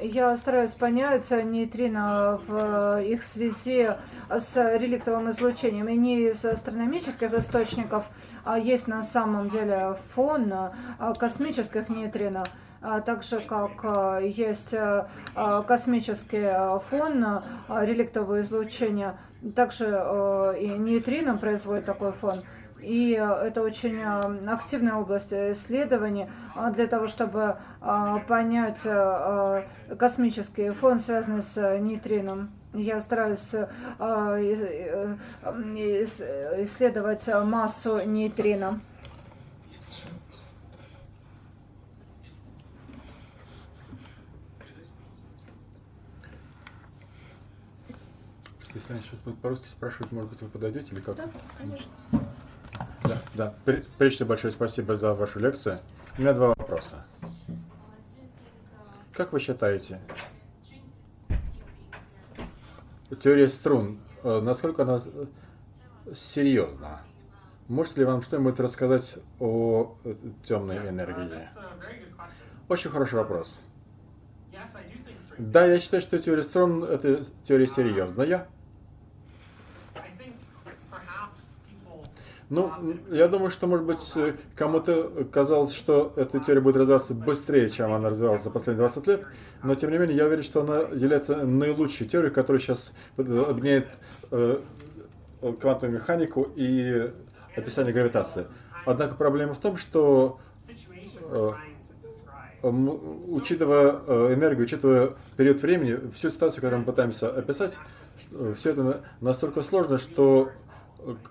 Я стараюсь понять нейтрино в их связи с реликтовым излучением. И не из астрономических источников, а есть на самом деле фон а, космических нейтрино. А так же, как а, есть а, космический фон реликтового излучения, также и нейтрино производит такой фон. И это очень активная область исследований для того, чтобы понять космический фон, связанный с нейтрином. Я стараюсь исследовать массу нейтрино. Если они сейчас будут по-русски спрашивать, может быть, вы подойдете или как? Да, конечно. Да, да. Пр- Прежде всего, большое спасибо за вашу лекцию. У меня два вопроса. Как вы считаете, теория струн, э, насколько она э, серьезна? Можете ли вам что-нибудь рассказать о э, темной энергии? Очень хороший вопрос. Да, я считаю, что теория струн – это теория серьезная. Ну, я думаю, что, может быть, э, кому-то казалось, что эта теория будет развиваться быстрее, чем она развивалась за последние 20 лет, но, тем не менее, я уверен, что она является наилучшей теорией, которая сейчас объединяет э, квантовую механику и описание гравитации. Однако проблема в том, что э, учитывая э, энергию, учитывая период времени, всю ситуацию, которую мы пытаемся описать, э, все это настолько сложно, что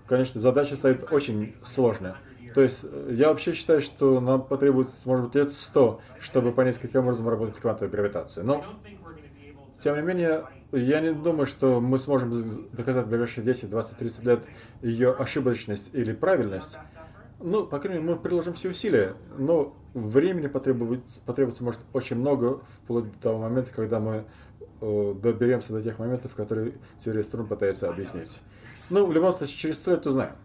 конечно, задача стоит очень сложная. То есть э, я вообще считаю, что нам потребуется, может быть, лет 100, чтобы понять, каким образом работает квантовая гравитация. Но, тем не менее, я не думаю, что мы сможем доказать в ближайшие 10, 20, 30 лет ее ошибочность или правильность. Ну, по крайней мере, мы приложим все усилия, но времени потребуется, потребуется может, очень много, вплоть до того момента, когда мы э, доберемся до тех моментов, которые теория струн пытается объяснить. Ну, в любом случае, через сто лет узнаем.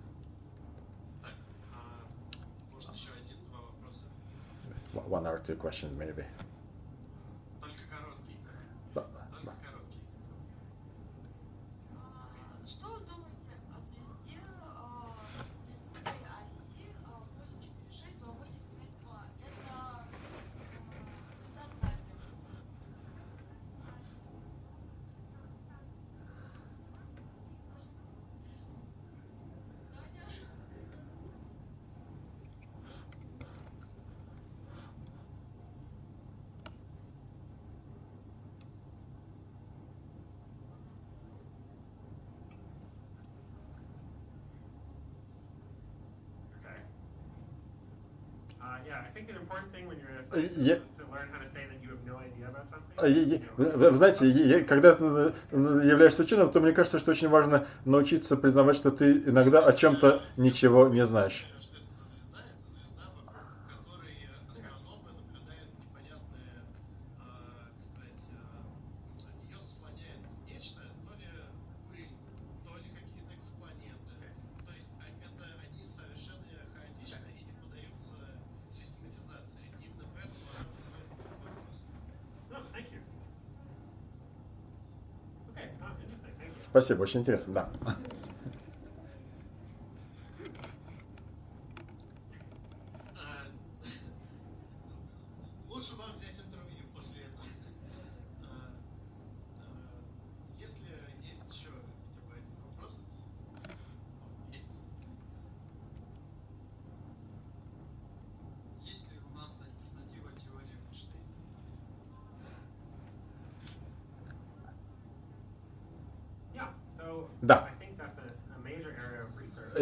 One or two questions, maybe. Я... Вы знаете, когда ты являешься ученым, то мне кажется, что очень важно научиться признавать, что ты иногда о чем-то ничего не знаешь. Спасибо, очень интересно, да. Да.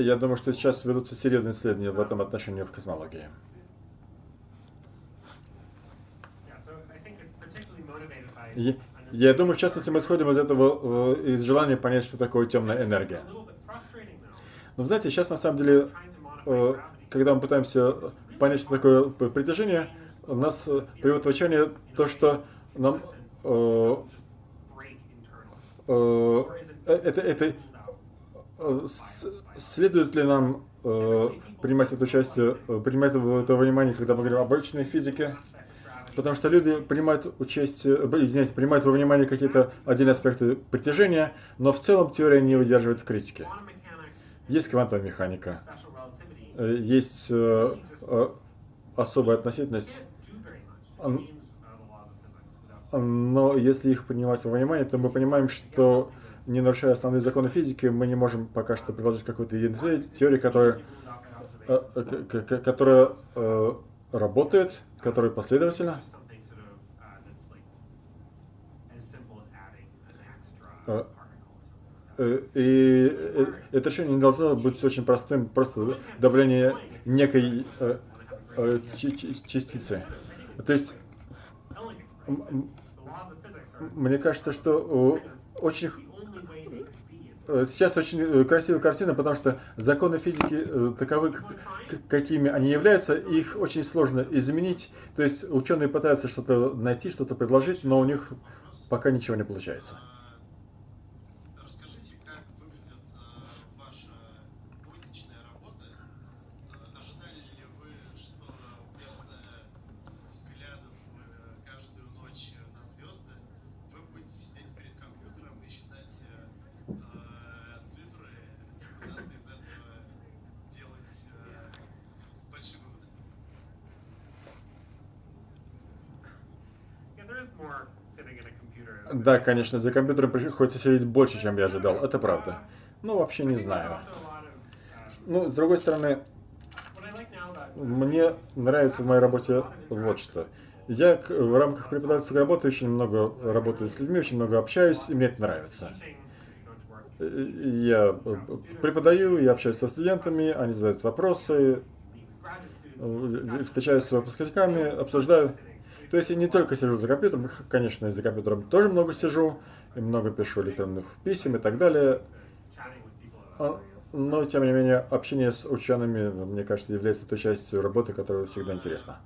Я думаю, что сейчас ведутся серьезные исследования в этом отношении в космологии. Я, я думаю, в частности, мы исходим из этого, э, из желания понять, что такое темная энергия. Но знаете, сейчас на самом деле, э, когда мы пытаемся понять, что такое притяжение, у нас э, приводит в отчаяние то, что нам это, это следует ли нам э, принимать это участие, э, принимать это внимание, когда мы говорим об обычной физике, потому что люди принимают участие, э, извините, принимают во внимание какие-то отдельные аспекты притяжения, но в целом теория не выдерживает критики. Есть квантовая механика, есть особая относительность, но если их принимать во внимание, то мы понимаем, что не нарушая основные законы физики, мы не можем пока что предложить какую-то единую теорию, которая, э, э, которая э, работает, которая последовательна. И это решение не должно быть очень простым, просто давление некой частицы. То есть мне кажется, что очень сейчас очень э, красивая картина, потому что законы физики э, таковы, какими они являются, их очень сложно изменить. То есть ученые пытаются что-то найти, что-то предложить, но у них пока ничего не получается. Расскажите, как выглядит э, ваша будничная работа? Э, Ожидали ли вы, что вместо взглядов э, каждую ночь на звезды вы будете сидеть перед компьютером и считать э, э, цифры и пытаться из этого делать э, большие выводы? Yeah, there is more sitting in a computer. Да, конечно, за компьютером приходится сидеть больше, чем я ожидал. Это правда. Ну, вообще не знаю. Ну, с другой стороны, мне нравится в моей работе вот что. Я в рамках преподавательской работы очень много работаю с людьми, очень много общаюсь, и мне это нравится. Я преподаю, я общаюсь со студентами, они задают вопросы, встречаюсь с выпускниками, обсуждаю. То есть я не только сижу за компьютером, конечно, и за компьютером тоже много сижу, и много пишу электронных писем и так далее. А, Но, тем не менее, общение с учеными, мне кажется, является той частью работы, которая всегда интересна.